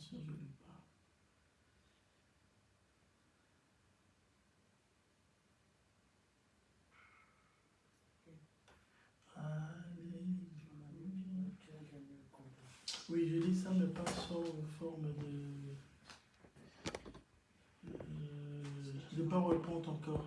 je ne lis pas. Oui, je dis ça, mais pas sous forme de... Euh, de PowerPoint encore.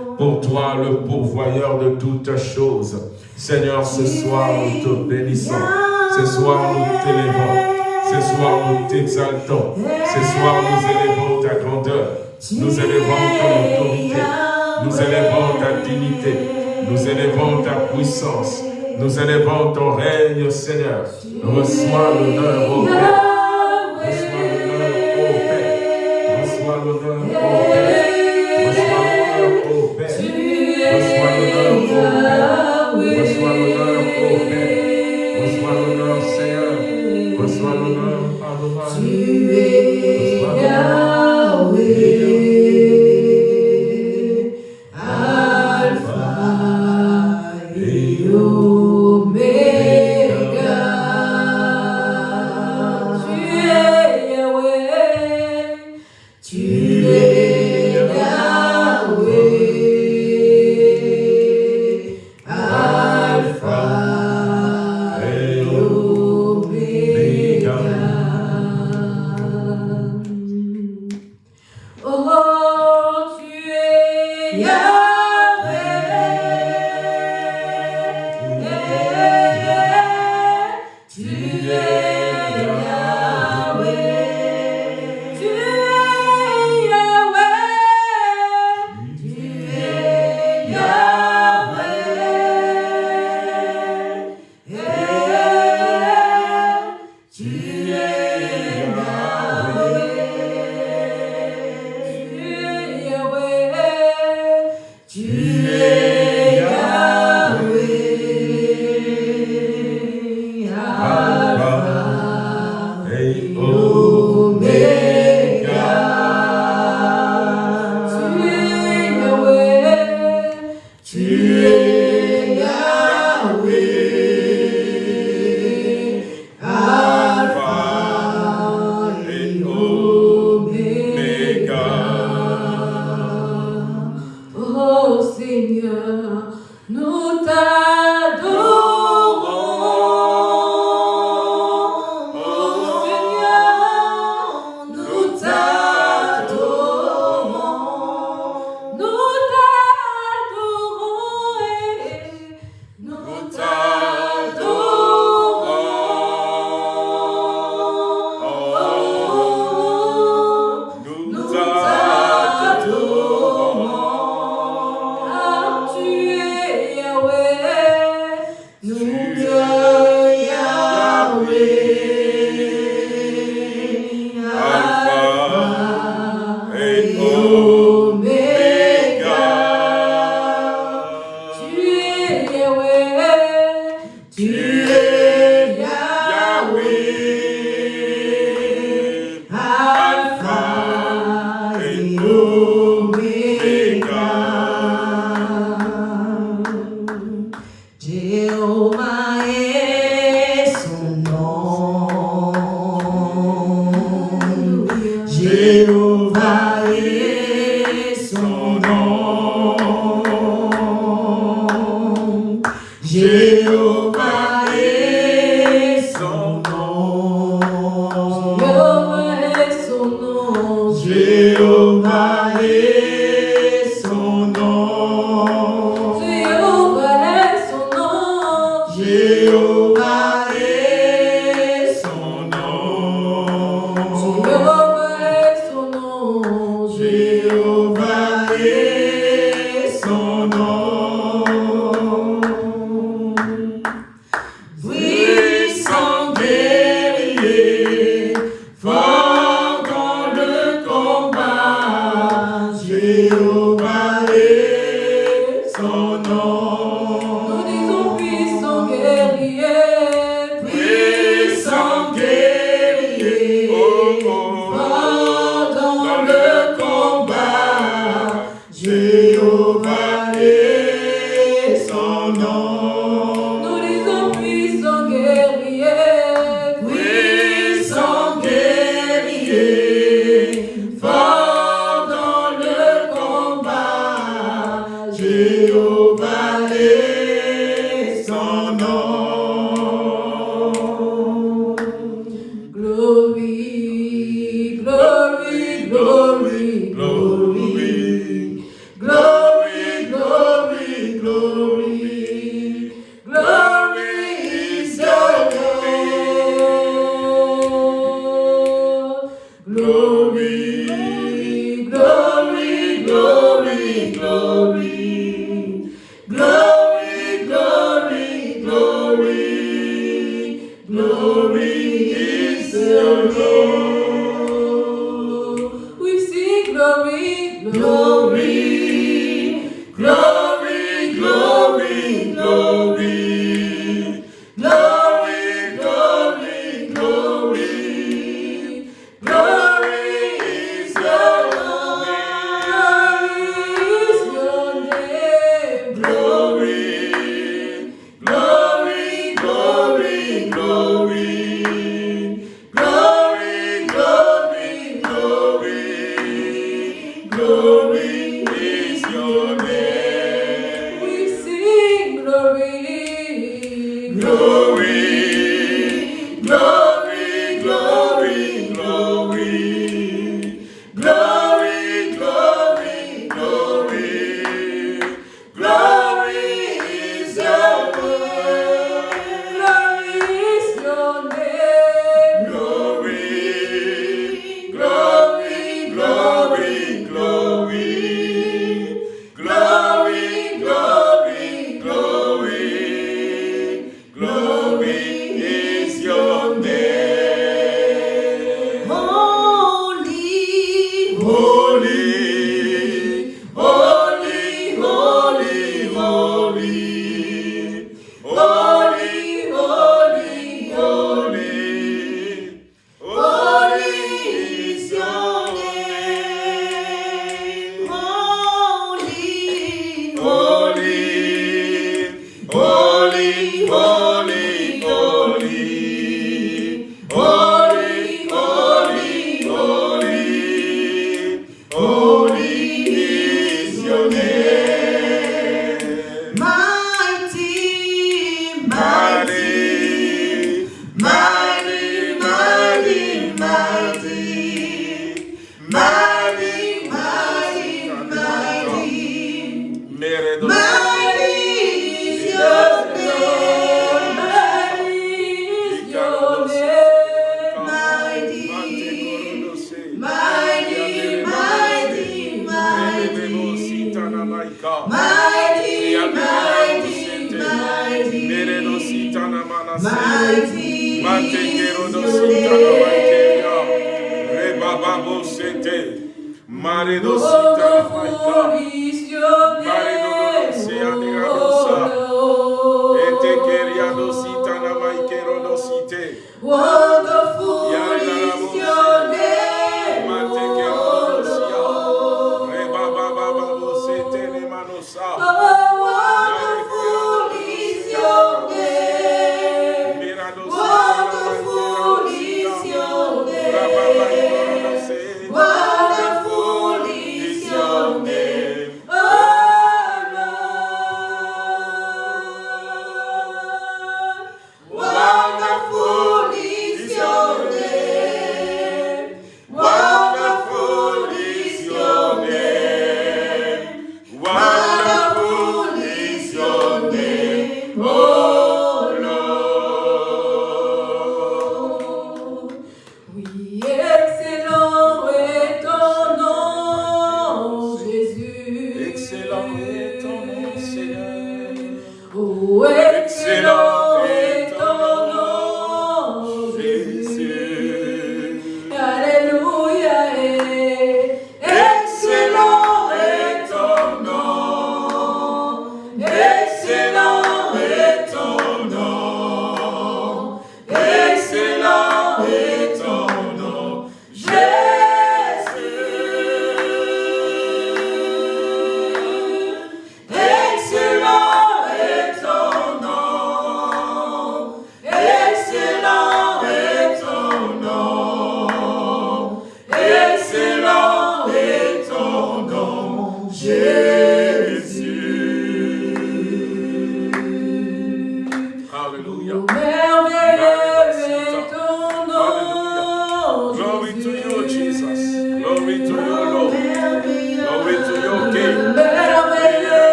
pour toi, le pourvoyeur de toutes choses. Seigneur, ce soir, nous te bénissons. Ce soir, nous t'élevons. Ce soir, nous t'exaltons. Ce soir, nous élevons ta grandeur. Nous élevons ton autorité. Nous élevons ta dignité. Nous élevons ta puissance. Nous élevons ton règne, Seigneur. Reçois l'honneur au Père.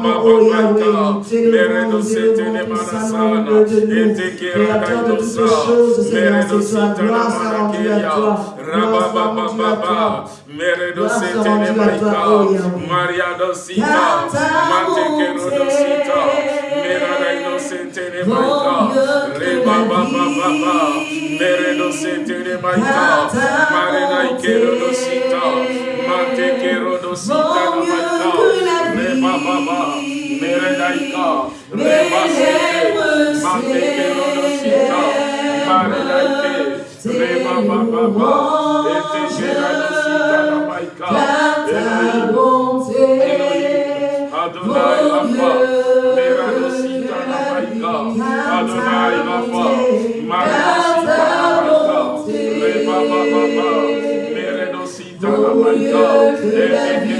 Mababata, Meredo Setene Manasana, Etekera Kaidosa, Meredo Satana Manakeya, Rabababa, Meredo Setene Maika, Maria Dosita, Matekero Dosita, Merado Setene Maika, Rebababa, Meredo Maika, Matekero rema baba, meredaika, rema sete, mateke lorosita, maredaike, rema baba, baba, eteke lorosita la maika, Elohim, Adonai Rafa, meradosita la maika, Adonai Rafa, maradosita la maika, rema baba, baba, meredosita la maika, eteke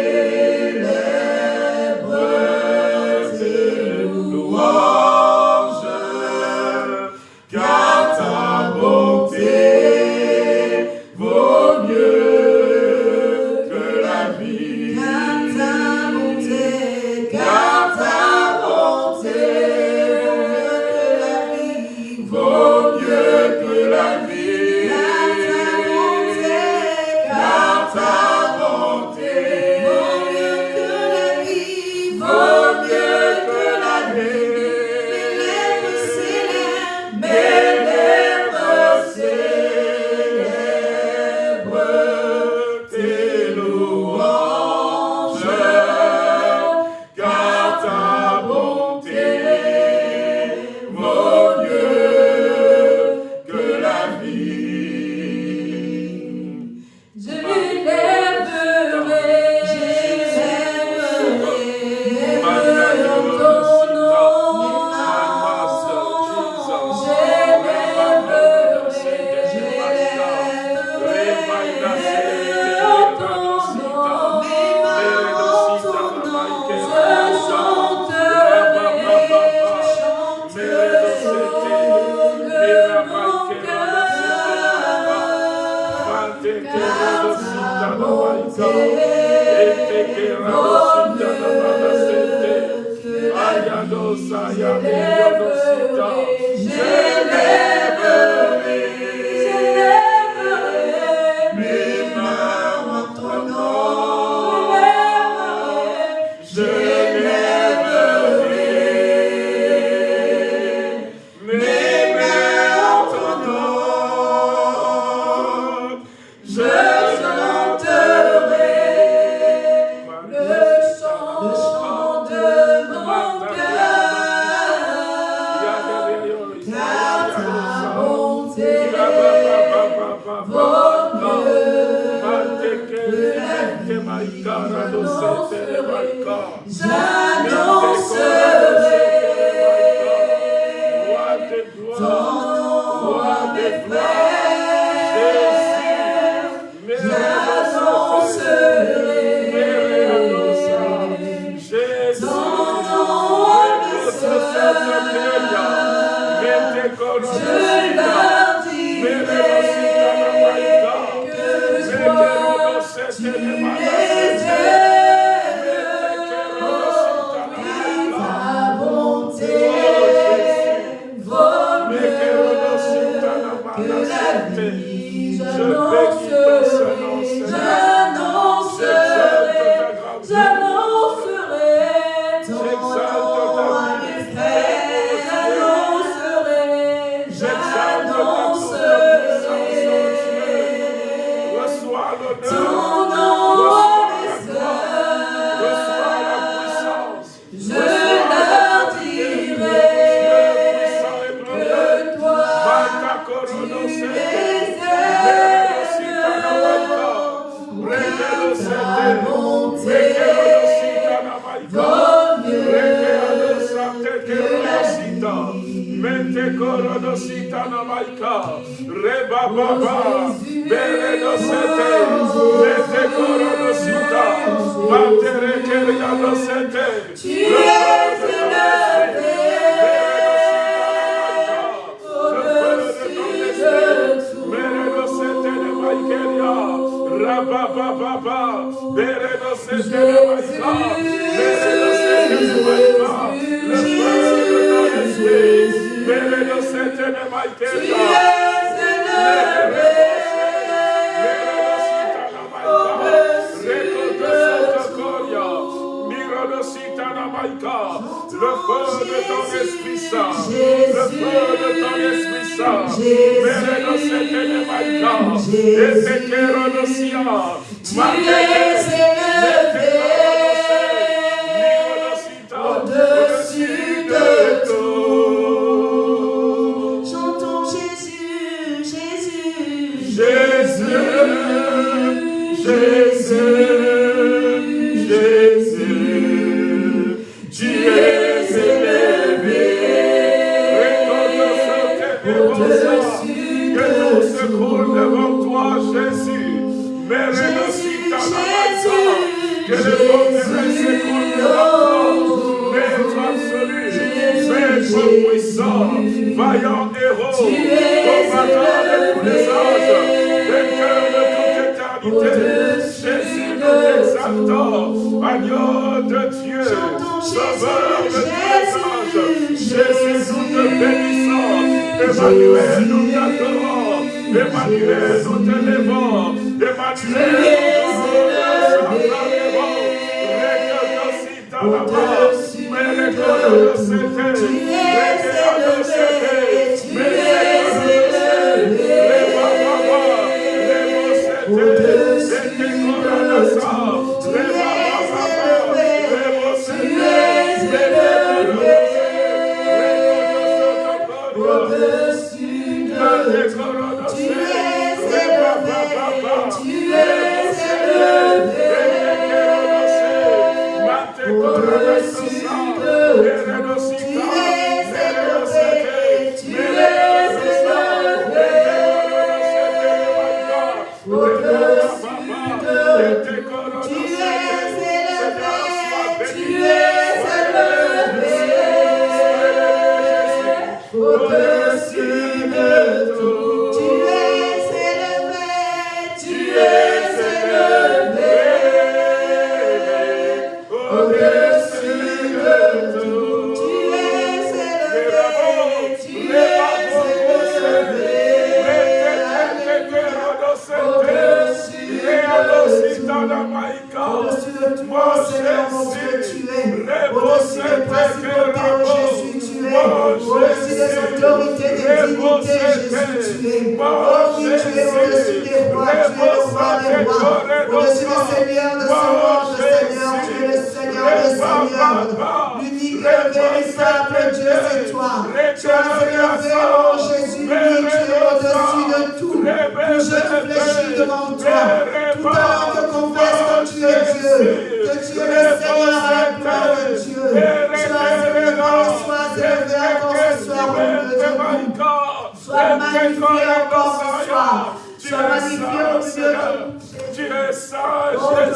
Sois magnifié encore ce soir. Sois magnifié au milieu de nous. Tu es saint, Oh, Tu es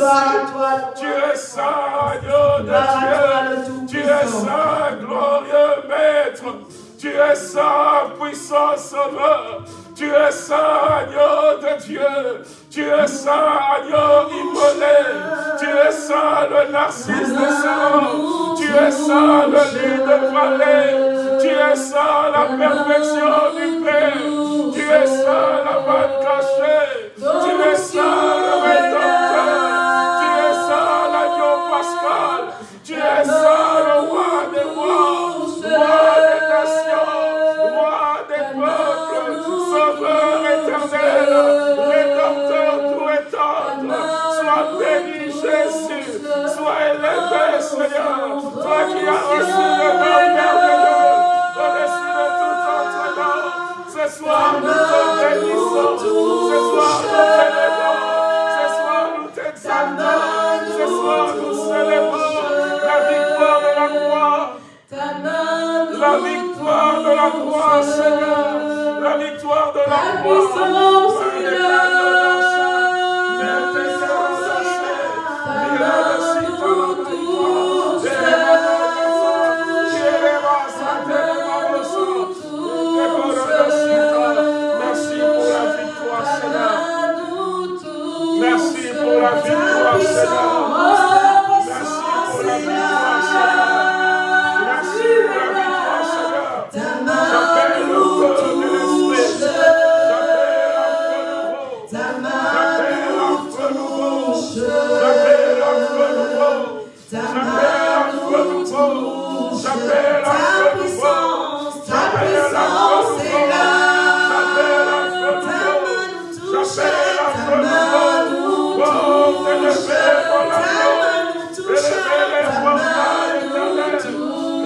toi, le Dieu. Tu es saint, glorieux maître. Tu es saint, puissant sauveur. Tu es saint, agneau de Dieu. Tu es saint, agneau immolé. Tu es saint, le narcisse de sang. Tu es saint, le lit de vallée. Tu es saint, la perfection du Père. Tu es saint, la main cachée. Tu es saint, le rédempteur. Tu es saint, l'agneau pascal. Tu es saint, le roi des rois, roi des nations, roi des peuples, sauveur éternel, rédempteur tout étendre. Sois béni, Jésus. Sois élevé, Seigneur. Toi qui as reçu le nom merveilleux Ce soir, nous te bénissons. Ce soir, nous t'élevons. Ce soir, nous t'exaltons. Ce soir, nous célébrons la victoire de la croix. La victoire de la croix, Seigneur. La victoire de la croix.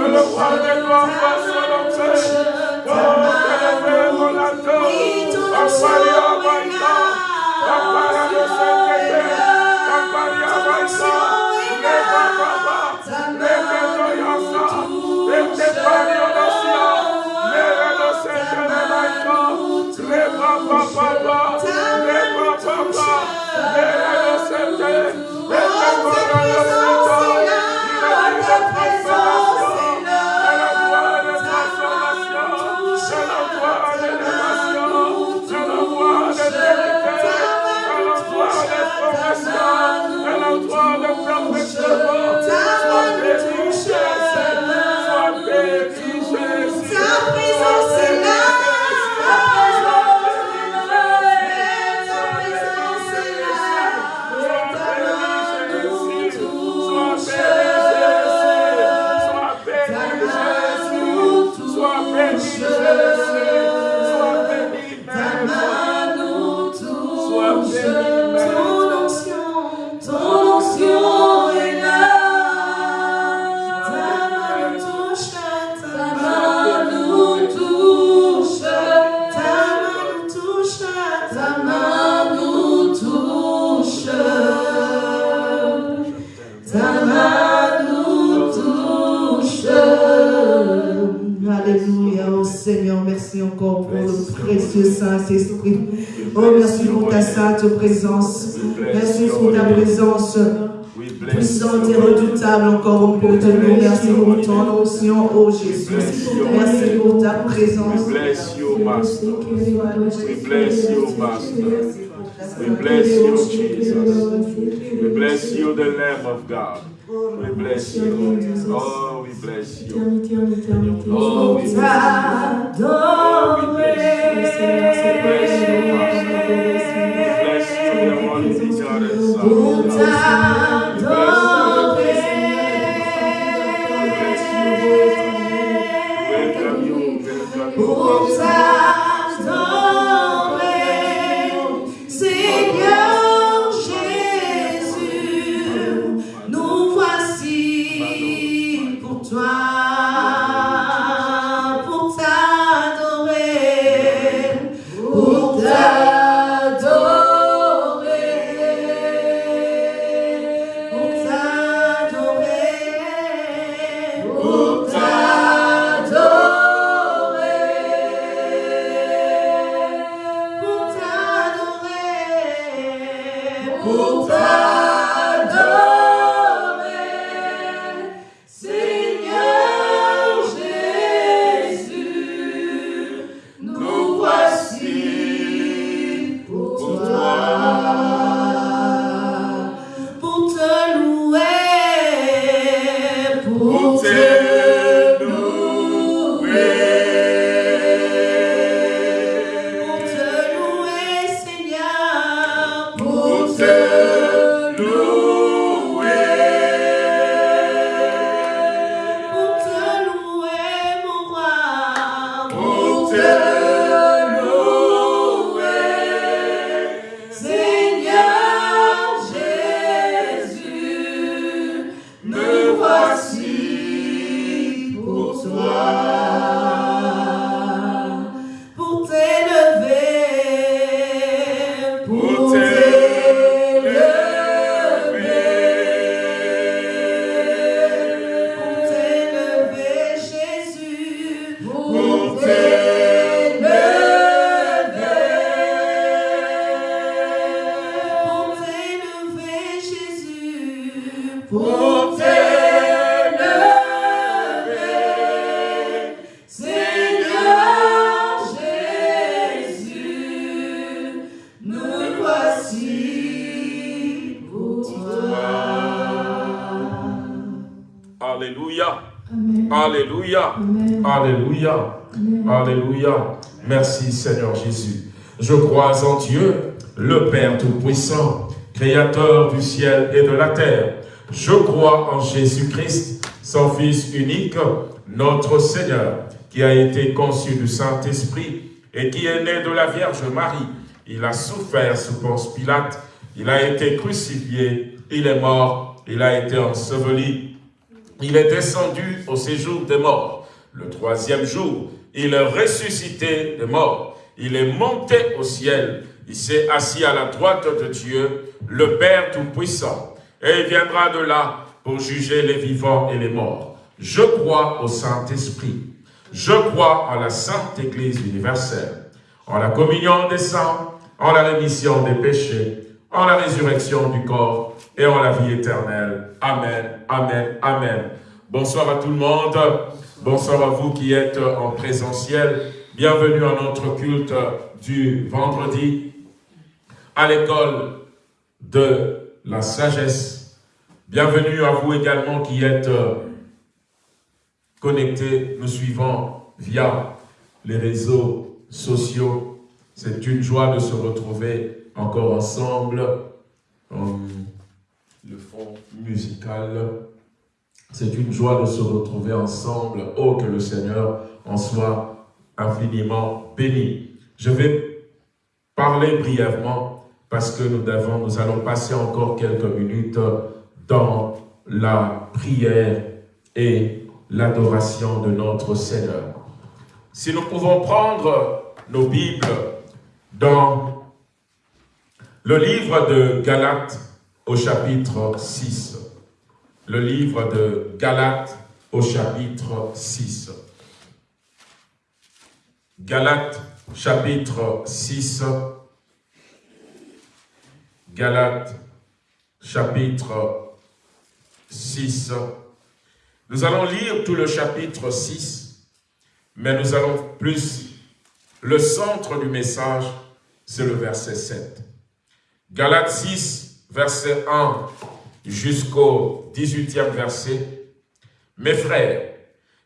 Le roi des C'est la voie de le précieux Saint-Esprit. Oh, merci pour ta sainte présence. Merci pour ta présence puissante et redoutable encore au bout de nous. Merci pour ton onction, oh Jésus. Merci pour ta présence. We bless you, Master. We bless you, Master. We bless you, Jesus. We bless you, the Lamb of God. We bless you. Oh, we bless you. Oh, we bless you. Oh, we bless you. We bless you. We bless you, the Holy Begotten Son Pour of God. We bless crois en Dieu, le Père Tout-Puissant, Créateur du ciel et de la terre. Je crois en Jésus-Christ, son Fils unique, notre Seigneur, qui a été conçu du Saint-Esprit et qui est né de la Vierge Marie. Il a souffert sous Ponce Pilate, il a été crucifié, il est mort, il a été enseveli, il est descendu au séjour des morts. Le troisième jour, il est ressuscité des morts. Il est monté au ciel. Il s'est assis à la droite de Dieu, le Père Tout-Puissant. Et il viendra de là pour juger les vivants et les morts. Je crois au Saint-Esprit. Je crois en la Sainte Église universelle, en la communion des saints, en la rémission des péchés, en la résurrection du corps et en la vie éternelle. Amen, Amen, Amen. Bonsoir à tout le monde. Bonsoir à vous qui êtes en présentiel. Bienvenue à notre culte du vendredi à l'école de la sagesse. Bienvenue à vous également qui êtes connectés, nous suivant via les réseaux sociaux. C'est une joie de se retrouver encore ensemble. le fond musical. C'est une joie de se retrouver ensemble. Oh, que le Seigneur en soit infiniment béni. Je vais parler brièvement parce que nous, devons, nous allons passer encore quelques minutes dans la prière et l'adoration de notre Seigneur. Si nous pouvons prendre nos Bibles dans le livre de Galates au chapitre 6. Le livre de Galates au chapitre 6. Galates chapitre 6. Galates chapitre 6. Nous allons lire tout le chapitre 6, mais nous allons plus, le centre du message, c'est le verset 7. Galates 6, verset 1 jusqu'au 18e verset. Mes frères,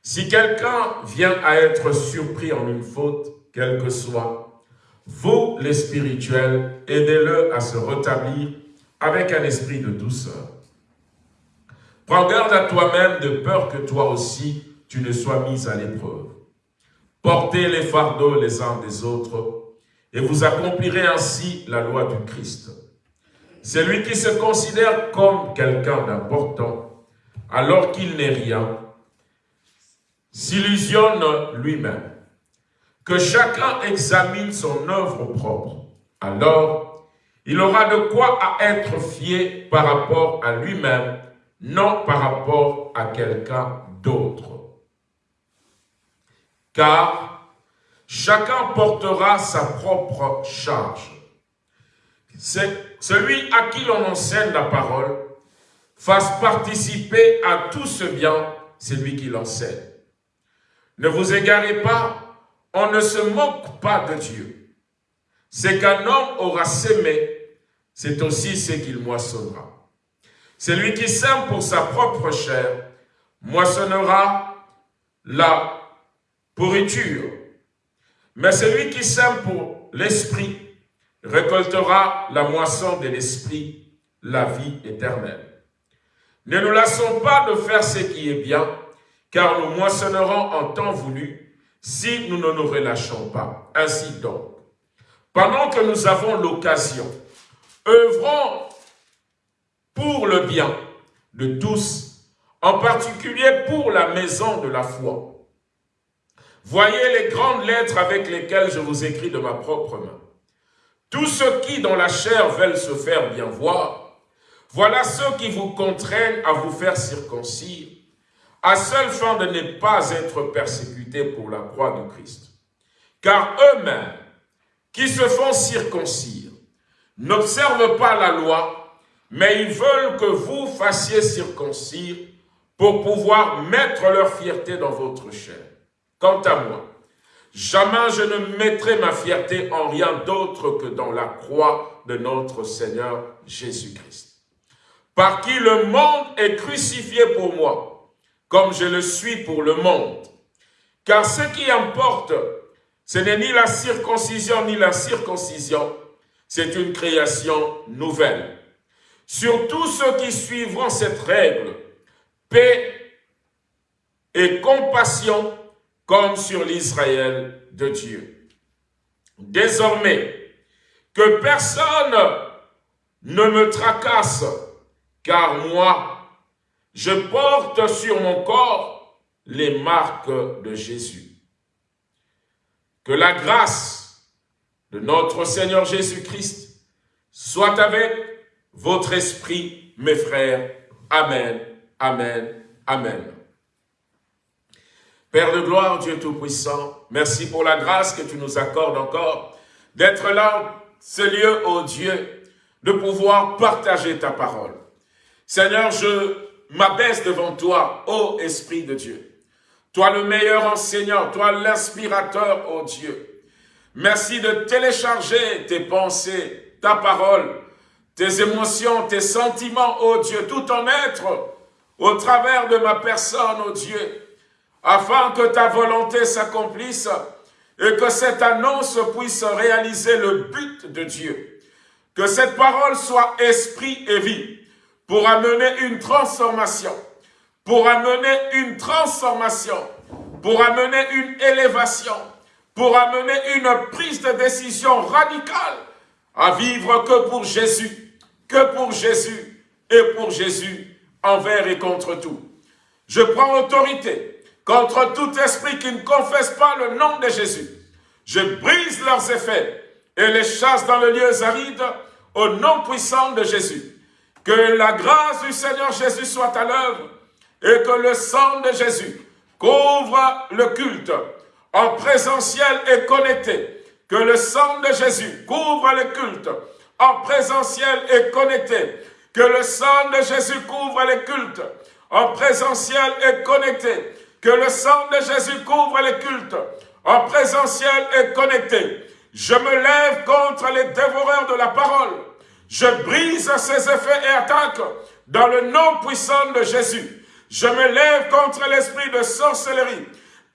si quelqu'un vient à être surpris en une faute, quelle que soit, vous, les spirituels, aidez-le à se rétablir avec un esprit de douceur. Prends garde à toi-même de peur que toi aussi tu ne sois mis à l'épreuve. Portez les fardeaux les uns des autres et vous accomplirez ainsi la loi du Christ. Celui qui se considère comme quelqu'un d'important alors qu'il n'est rien, s'illusionne lui-même. Que chacun examine son œuvre propre. Alors, il aura de quoi être fier par rapport à lui-même non par rapport à quelqu'un d'autre. Car chacun portera sa propre charge. Celui à qui l'on enseigne la parole, fasse participer à tout ce bien, c'est lui qui l'enseigne. Ne vous égarez pas, on ne se moque pas de Dieu. C'est qu'un homme aura sémé, c'est aussi ce qu'il moissonnera. Celui qui sème pour sa propre chair moissonnera la pourriture. Mais celui qui sème pour l'esprit récoltera la moisson de l'esprit, la vie éternelle. Ne nous lassons pas de faire ce qui est bien, car nous moissonnerons en temps voulu si nous ne nous relâchons pas. Ainsi donc, pendant que nous avons l'occasion, œuvrons pour le bien de tous, en particulier pour la maison de la foi. Voyez les grandes lettres avec lesquelles je vous écris de ma propre main. Tous ceux qui, dans la chair, veulent se faire bien voir, voilà ceux qui vous contraignent à vous faire circoncire, à seule fin de ne pas être persécutés pour la croix de Christ. Car eux-mêmes, qui se font circoncire, n'observent pas la loi, mais ils veulent que vous fassiez circoncire pour pouvoir mettre leur fierté dans votre chair. Quant à moi, jamais je ne mettrai ma fierté en rien d'autre que dans la croix de notre Seigneur Jésus-Christ, par qui le monde est crucifié pour moi, comme je le suis pour le monde. Car ce qui importe, ce n'est ni la circoncision ni la circoncision, c'est une création nouvelle. Sur tous ceux qui suivront cette règle, paix et compassion comme sur l'Israël de Dieu. Désormais, que personne ne me tracasse, car moi, je porte sur mon corps les marques de Jésus. Que la grâce de notre Seigneur Jésus-Christ soit avec votre esprit, mes frères. Amen, Amen, Amen. Père de gloire, Dieu Tout-Puissant, merci pour la grâce que tu nous accordes encore d'être là, ce lieu, ô Dieu, de pouvoir partager ta parole. Seigneur, je m'abaisse devant toi, ô Esprit de Dieu. Toi le meilleur enseignant, toi l'inspirateur, ô Dieu. Merci de télécharger tes pensées, ta parole, tes émotions, tes sentiments, ô Dieu, tout en être au travers de ma personne, ô Dieu, afin que ta volonté s'accomplisse et que cette annonce puisse réaliser le but de Dieu. Que cette parole soit esprit et vie pour amener une transformation, pour amener une transformation, pour amener une élévation, pour amener une prise de décision radicale à vivre que pour Jésus, que pour Jésus et pour Jésus envers et contre tout. Je prends autorité contre tout esprit qui ne confesse pas le nom de Jésus. Je brise leurs effets et les chasse dans le lieu aride au nom puissant de Jésus. Que la grâce du Seigneur Jésus soit à l'œuvre et que le sang de Jésus couvre le culte en présentiel et connecté. Que le sang de Jésus couvre le culte en présentiel et connecté. Que le sang de Jésus couvre les cultes en présentiel et connecté. Que le sang de Jésus couvre les cultes en présentiel et connecté. Je me lève contre les dévoreurs de la parole. Je brise ses effets et attaques dans le nom puissant de Jésus. Je me lève contre l'esprit de sorcellerie,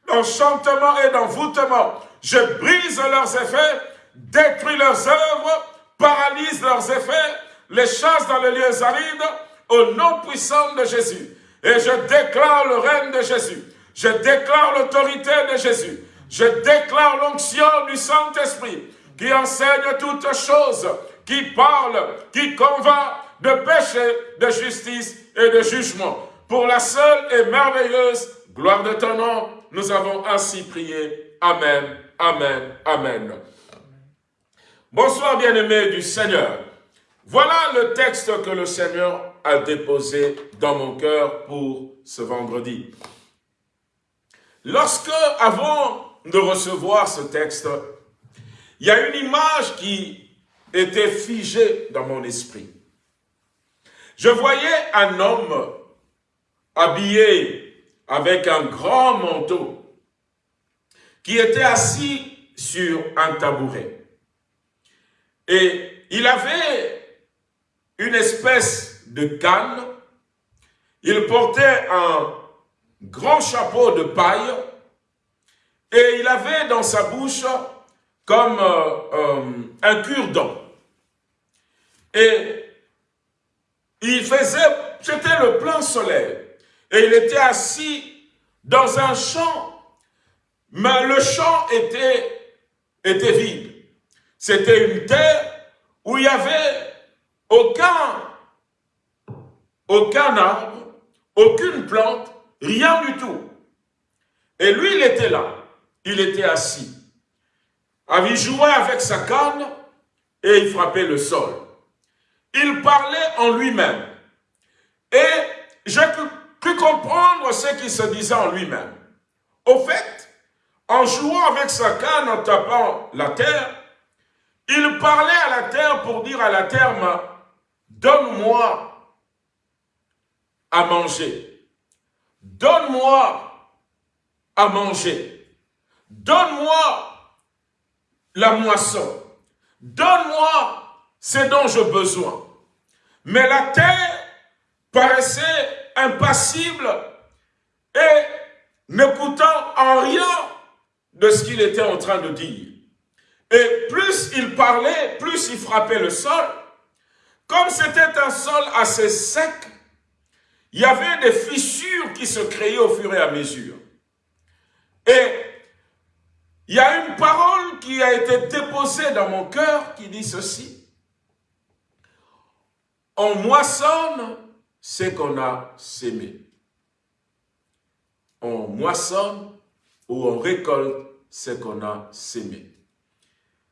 d'enchantement et d'envoûtement. Je brise leurs effets, détruis leurs œuvres, paralyse leurs effets, les chasse dans les lieux arides, au nom puissant de Jésus. Et je déclare le règne de Jésus. Je déclare l'autorité de Jésus. Je déclare l'onction du Saint-Esprit qui enseigne toutes choses, qui parle, qui convainc de péché, de justice et de jugement. Pour la seule et merveilleuse gloire de ton nom, nous avons ainsi prié. Amen, Amen, Amen. Bonsoir bien-aimés du Seigneur. Voilà le texte que le Seigneur a déposé dans mon cœur pour ce vendredi. Lorsque, avant de recevoir ce texte, il y a une image qui était figée dans mon esprit. Je voyais un homme habillé avec un grand manteau qui était assis sur un tabouret. Et il avait une espèce de canne, il portait un grand chapeau de paille et il avait dans sa bouche comme euh, euh, un cure-dent. Et il faisait, c'était le plein soleil. Et il était assis dans un champ, mais le champ était, était vide. C'était une terre où il n'y avait aucun, aucun arbre, aucune plante, rien du tout. Et lui, il était là. Il était assis. Il jouait avec sa canne et il frappait le sol. Il parlait en lui-même. Et j'ai pu comprendre ce qu'il se disait en lui-même. Au fait, en jouant avec sa canne, en tapant la terre, il parlait à la terre pour dire à la terre, donne-moi à manger. Donne-moi à manger. Donne-moi la moisson. Donne-moi ce dont j'ai besoin. Mais la terre paraissait impassible et n'écoutant en rien de ce qu'il était en train de dire. Et plus il parlait, plus il frappait le sol. Comme c'était un sol assez sec, il y avait des fissures qui se créaient au fur et à mesure. Et il y a une parole qui a été déposée dans mon cœur qui dit ceci. On moissonne ce qu'on a sémé. On moissonne ou on récolte ce qu'on a sémé.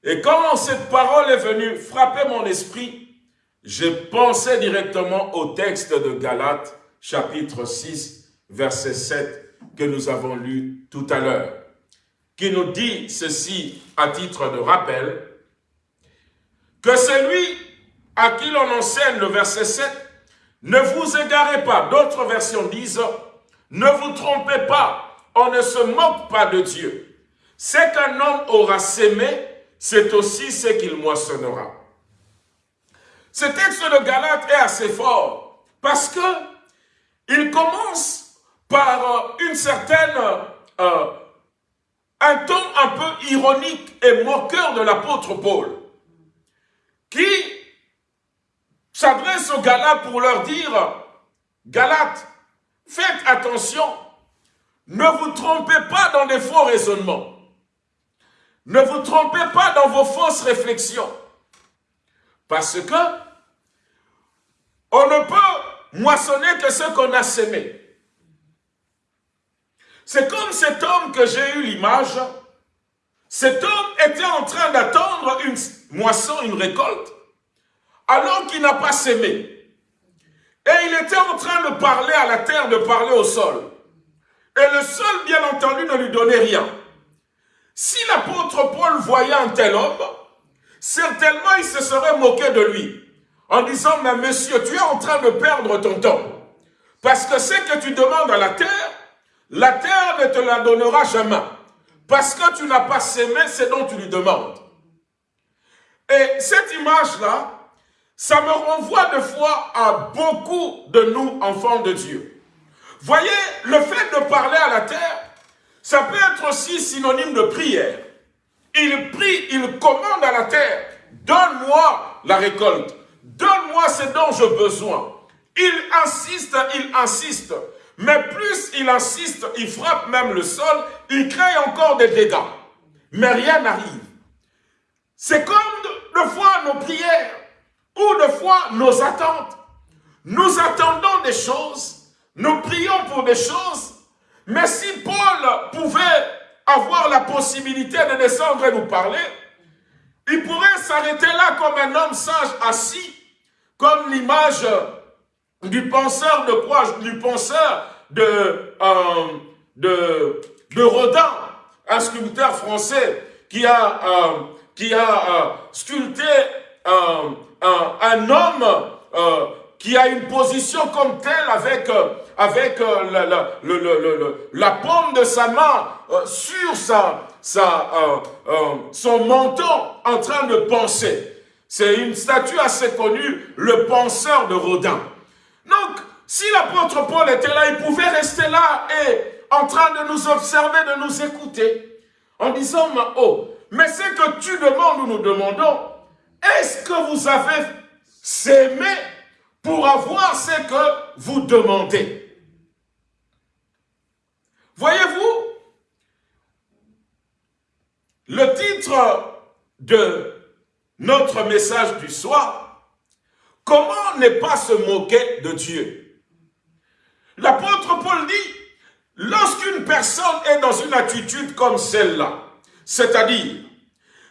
Et quand cette parole est venue frapper mon esprit, j'ai pensé directement au texte de Galates, chapitre 6, verset 7, que nous avons lu tout à l'heure, qui nous dit ceci à titre de rappel, que celui à qui l'on enseigne le verset 7, ne vous égarez pas. D'autres versions disent, ne vous trompez pas, on ne se moque pas de Dieu. Ce qu'un homme aura sémé, c'est aussi ce qu'il moissonnera. Ce texte de Galate est assez fort parce que il commence par une certaine, euh, un ton un peu ironique et moqueur de l'apôtre Paul qui s'adresse aux Galates pour leur dire, Galates, faites attention, ne vous trompez pas dans des faux raisonnements. Ne vous trompez pas dans vos fausses réflexions. Parce que on ne peut moissonner que ce qu'on a sémé. C'est comme cet homme que j'ai eu l'image. Cet homme était en train d'attendre une moisson, une récolte, alors qu'il n'a pas sémé. Et il était en train de parler à la terre, de parler au sol. Et le sol, bien entendu, ne lui donnait rien. Si l'apôtre Paul voyait un tel homme, certainement il se serait moqué de lui, en disant, mais monsieur, tu es en train de perdre ton temps. Parce que ce que tu demandes à la terre, la terre ne te la donnera jamais. Parce que tu n'as pas sémé ce dont tu lui demandes. Et cette image-là, ça me renvoie de fois à beaucoup de nous, enfants de Dieu. Voyez, le fait de parler à la terre, ça peut être aussi synonyme de prière. Il prie, il commande à la terre, donne-moi la récolte, donne-moi ce dont j'ai besoin. Il insiste, il insiste, mais plus il insiste, il frappe même le sol, il crée encore des dégâts. Mais rien n'arrive. C'est comme de, fois nos prières ou de fois nos attentes. Nous attendons des choses, nous prions pour des choses, mais si Paul pouvait avoir la possibilité de descendre et nous parler, il pourrait s'arrêter là comme un homme sage assis, comme l'image du penseur de quoi Du penseur de, euh, de, Rodin, un sculpteur français qui a, euh, euh, sculpté un, homme qui a une position comme telle avec, la, la, paume de sa main sur son menton en train de penser. C'est une statue assez connue, le penseur de Rodin. Donc, si l'apôtre Paul était là, il pouvait rester là et en train de nous observer, de nous écouter, en disant, oh, mais ce que tu demandes ou nous demandons, est-ce que vous avez s'aimé pour avoir ce que vous demandez? Voyez-vous, le titre de notre message du soir, comment ne pas se moquer de Dieu? L'apôtre Paul dit, lorsqu'une personne est dans une attitude comme celle-là, c'est-à-dire,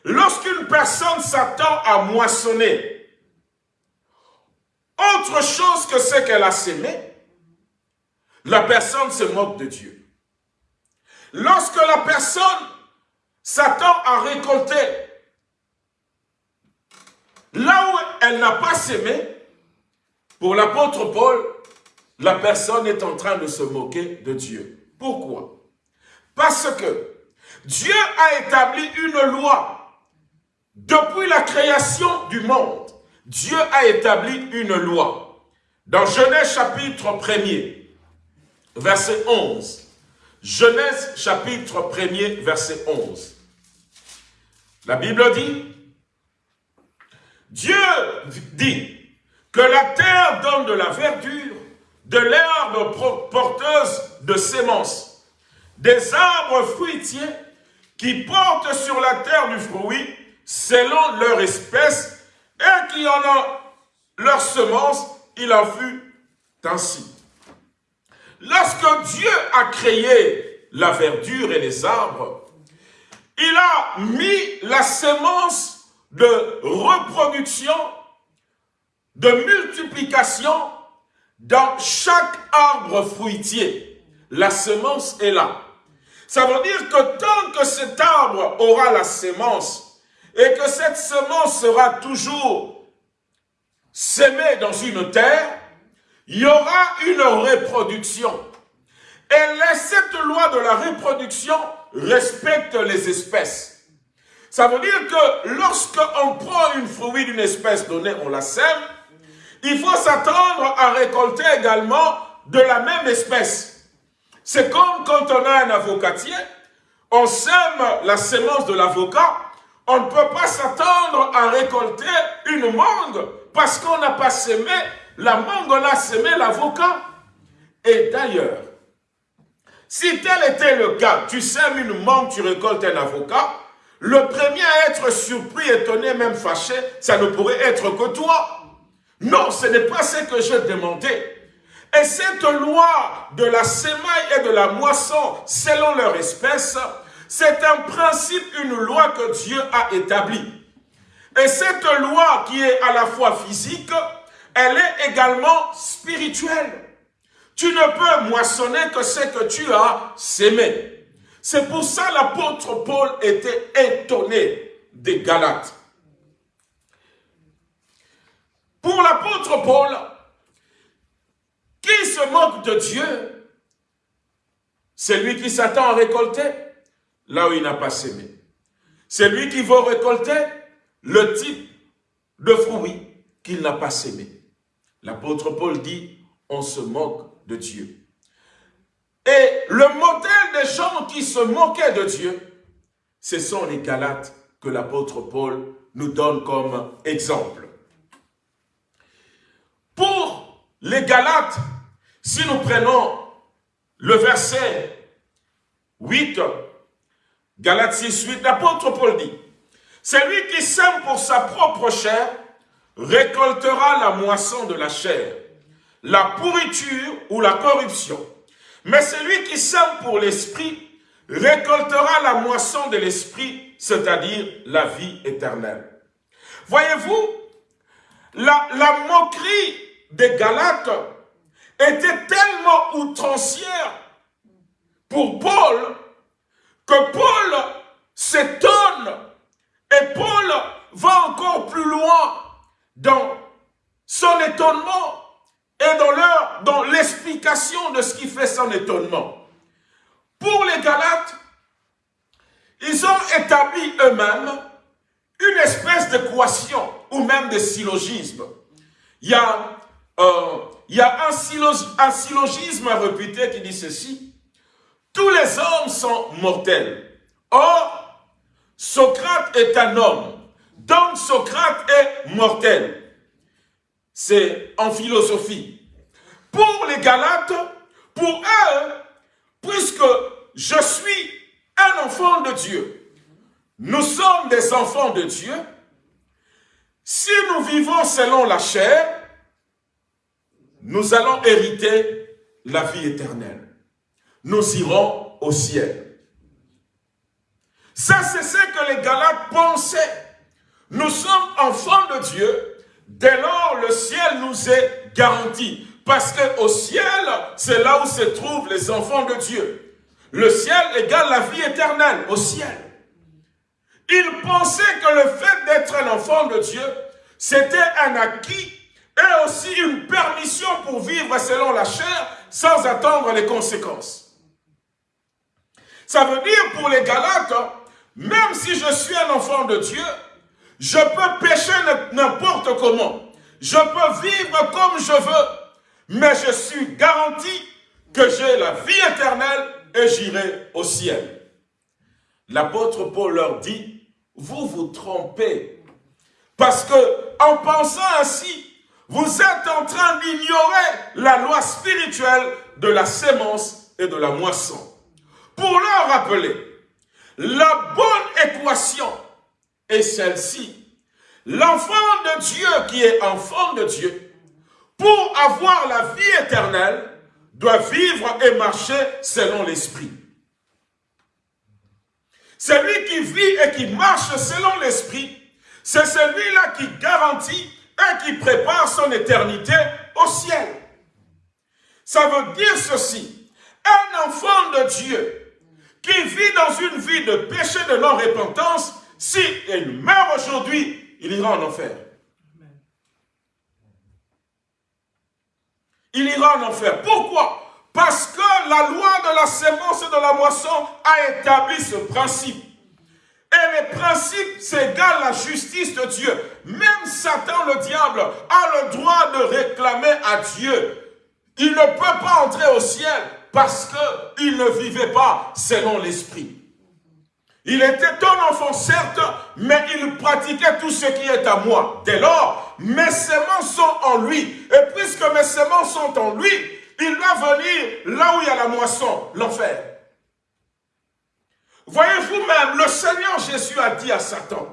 lorsqu'une personne s'attend à moissonner autre chose que ce qu'elle a sémé, la personne se moque de Dieu. Lorsque la personne s'attend à récolter là où elle n'a pas sémé, pour l'apôtre Paul, la personne est en train de se moquer de Dieu. Pourquoi? Parce que Dieu a établi une loi. Depuis la création du monde, Dieu a établi une loi. Dans Genèse chapitre 1er, verset 11. Genèse chapitre 1er, verset 11. La Bible dit, Dieu dit que la terre donne de la verdure de l'herbe porteuse de sémences, des arbres fruitiers qui portent sur la terre du fruit selon leur espèce et qui en ont leur semence, il en fut ainsi. Lorsque Dieu a créé la verdure et les arbres, il a mis la sémence de reproduction, de multiplication dans chaque arbre fruitier. La semence est là. Ça veut dire que tant que cet arbre aura la sémence et que cette semence sera toujours sémée dans une terre, il y aura une reproduction. Et cette loi de la reproduction respecte les espèces. Ça veut dire que lorsqu'on prend une fruit d'une espèce donnée, on la sème, il faut s'attendre à récolter également de la même espèce. C'est comme quand on a un avocatier, on sème la sémence de l'avocat, on ne peut pas s'attendre à récolter une mangue parce qu'on n'a pas semé la mangue, on a semé l'avocat. Et d'ailleurs, si tel était le cas, tu sèmes une mangue, tu récoltes un avocat, le premier à être surpris, étonné, même fâché, ça ne pourrait être que toi. Non, ce n'est pas ce que je demandais. Et cette loi de la semaille et de la moisson, selon leur espèce, c'est un principe, une loi que Dieu a établie. Et cette loi qui est à la fois physique, elle est également spirituelle. Tu ne peux moissonner que ce que tu as sémé. C'est pour ça l'apôtre Paul était étonné des Galates. Pour l'apôtre Paul, qui se moque de Dieu, c'est lui qui s'attend à récolter là où il n'a pas sémé. C'est lui qui va récolter le type de fruit qu'il n'a pas sémé. L'apôtre Paul dit, on se moque de Dieu. Et le modèle des gens qui se moquaient de Dieu, ce sont les Galates que l'apôtre Paul nous donne comme exemple. Pour les Galates, si nous prenons le verset 8, Galates 6, 8, l'apôtre Paul dit, celui qui sème pour sa propre chair récoltera la moisson de la chair, la pourriture ou la corruption. Mais celui qui sème pour l'esprit récoltera la moisson de l'esprit, c'est-à-dire la vie éternelle. Voyez-vous, la, moquerie des Galates était tellement outrancière pour Paul que Paul s'étonne et Paul va encore plus loin dans son étonnement et dans leur dans l'explication de ce qui fait son étonnement. Pour les Galates, ils ont établi eux-mêmes une espèce d'équation ou même de syllogisme. Il y a euh, il y a un, syllogisme réputé qui dit ceci. Tous les hommes sont mortels. Or, Socrate est un homme. Donc, Socrate est mortel. C'est en philosophie. Pour les Galates, pour eux, puisque je suis un enfant de Dieu, nous sommes des enfants de Dieu, si nous vivons selon la chair, nous allons hériter la vie éternelle. Nous irons au ciel. Ça, c'est ce que les Galates pensaient. Nous sommes enfants de Dieu, dès lors le ciel nous est garanti. Parce qu'au ciel, c'est là où se trouvent les enfants de Dieu. Le ciel égale la vie éternelle, au ciel. Ils pensaient que le fait d'être un enfant de Dieu, c'était un acquis et aussi une permission pour vivre selon la chair sans attendre les conséquences. Ça veut dire pour les Galates, même si je suis un enfant de Dieu, je peux pécher n'importe comment. Je peux vivre comme je veux, mais je suis garanti que j'ai la vie éternelle et j'irai au ciel. L'apôtre Paul leur dit, vous vous trompez. Parce que en pensant ainsi, vous êtes en train d'ignorer la loi spirituelle de la sémence et de la moisson. Pour leur rappeler, la bonne équation est celle-ci. L'enfant de Dieu qui est enfant de Dieu pour avoir la vie éternelle, doit vivre et marcher selon l'esprit. Celui qui vit et qui marche selon l'esprit, c'est celui-là qui garantit et qui prépare son éternité au ciel. Ça veut dire ceci. Un enfant de Dieu qui vit dans une vie de péché de non-repentance, si il meurt aujourd'hui, il ira en enfer. Il ira en enfer. Pourquoi? Parce que la loi de la sémence et de la moisson a établi ce principe. Et les principes, c'est égal la justice de Dieu. Même Satan, le diable, a le droit de réclamer à Dieu. Il ne peut pas entrer au ciel parce qu'il ne vivait pas selon l'esprit. Il était un enfant, certes, mais il pratiquait tout ce qui est à moi. Dès lors, mes semences sont en lui. Et puisque mes semences sont en lui, il doit venir là où il y a la moisson, l'enfer. Voyez-vous même, le Seigneur Jésus a dit à Satan,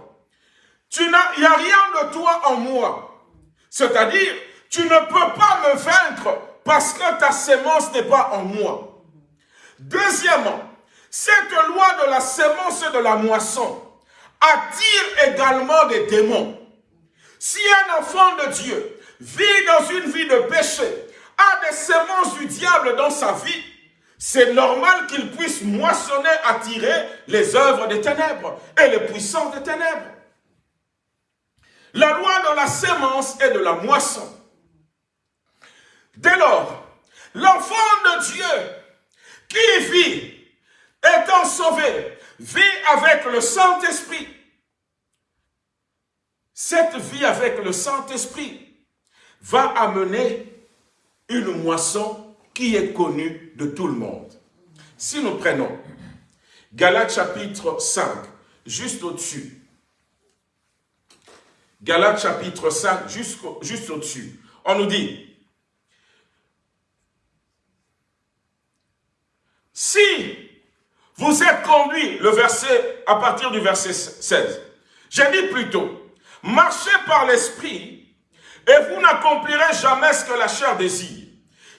tu il n'y a rien de toi en moi. C'est-à-dire, tu ne peux pas me vaincre parce que ta sémence n'est pas en moi. Deuxièmement, cette loi de la sémence et de la moisson attire également des démons. Si un enfant de Dieu vit dans une vie de péché, a des sémences du diable dans sa vie, c'est normal qu'il puisse moissonner, attirer les œuvres des ténèbres et les puissances des ténèbres. La loi de la sémence et de la moisson. Dès lors, l'enfant de Dieu qui vit, étant sauvé, vit avec le Saint-Esprit. Cette vie avec le Saint-Esprit va amener une moisson qui est connu de tout le monde. Si nous prenons Galates chapitre 5, juste au-dessus, Galates chapitre 5, juste, juste au-dessus, on nous dit, si vous êtes conduit, le verset, à partir du verset 16, j'ai dit plutôt, marchez par l'esprit et vous n'accomplirez jamais ce que la chair désire.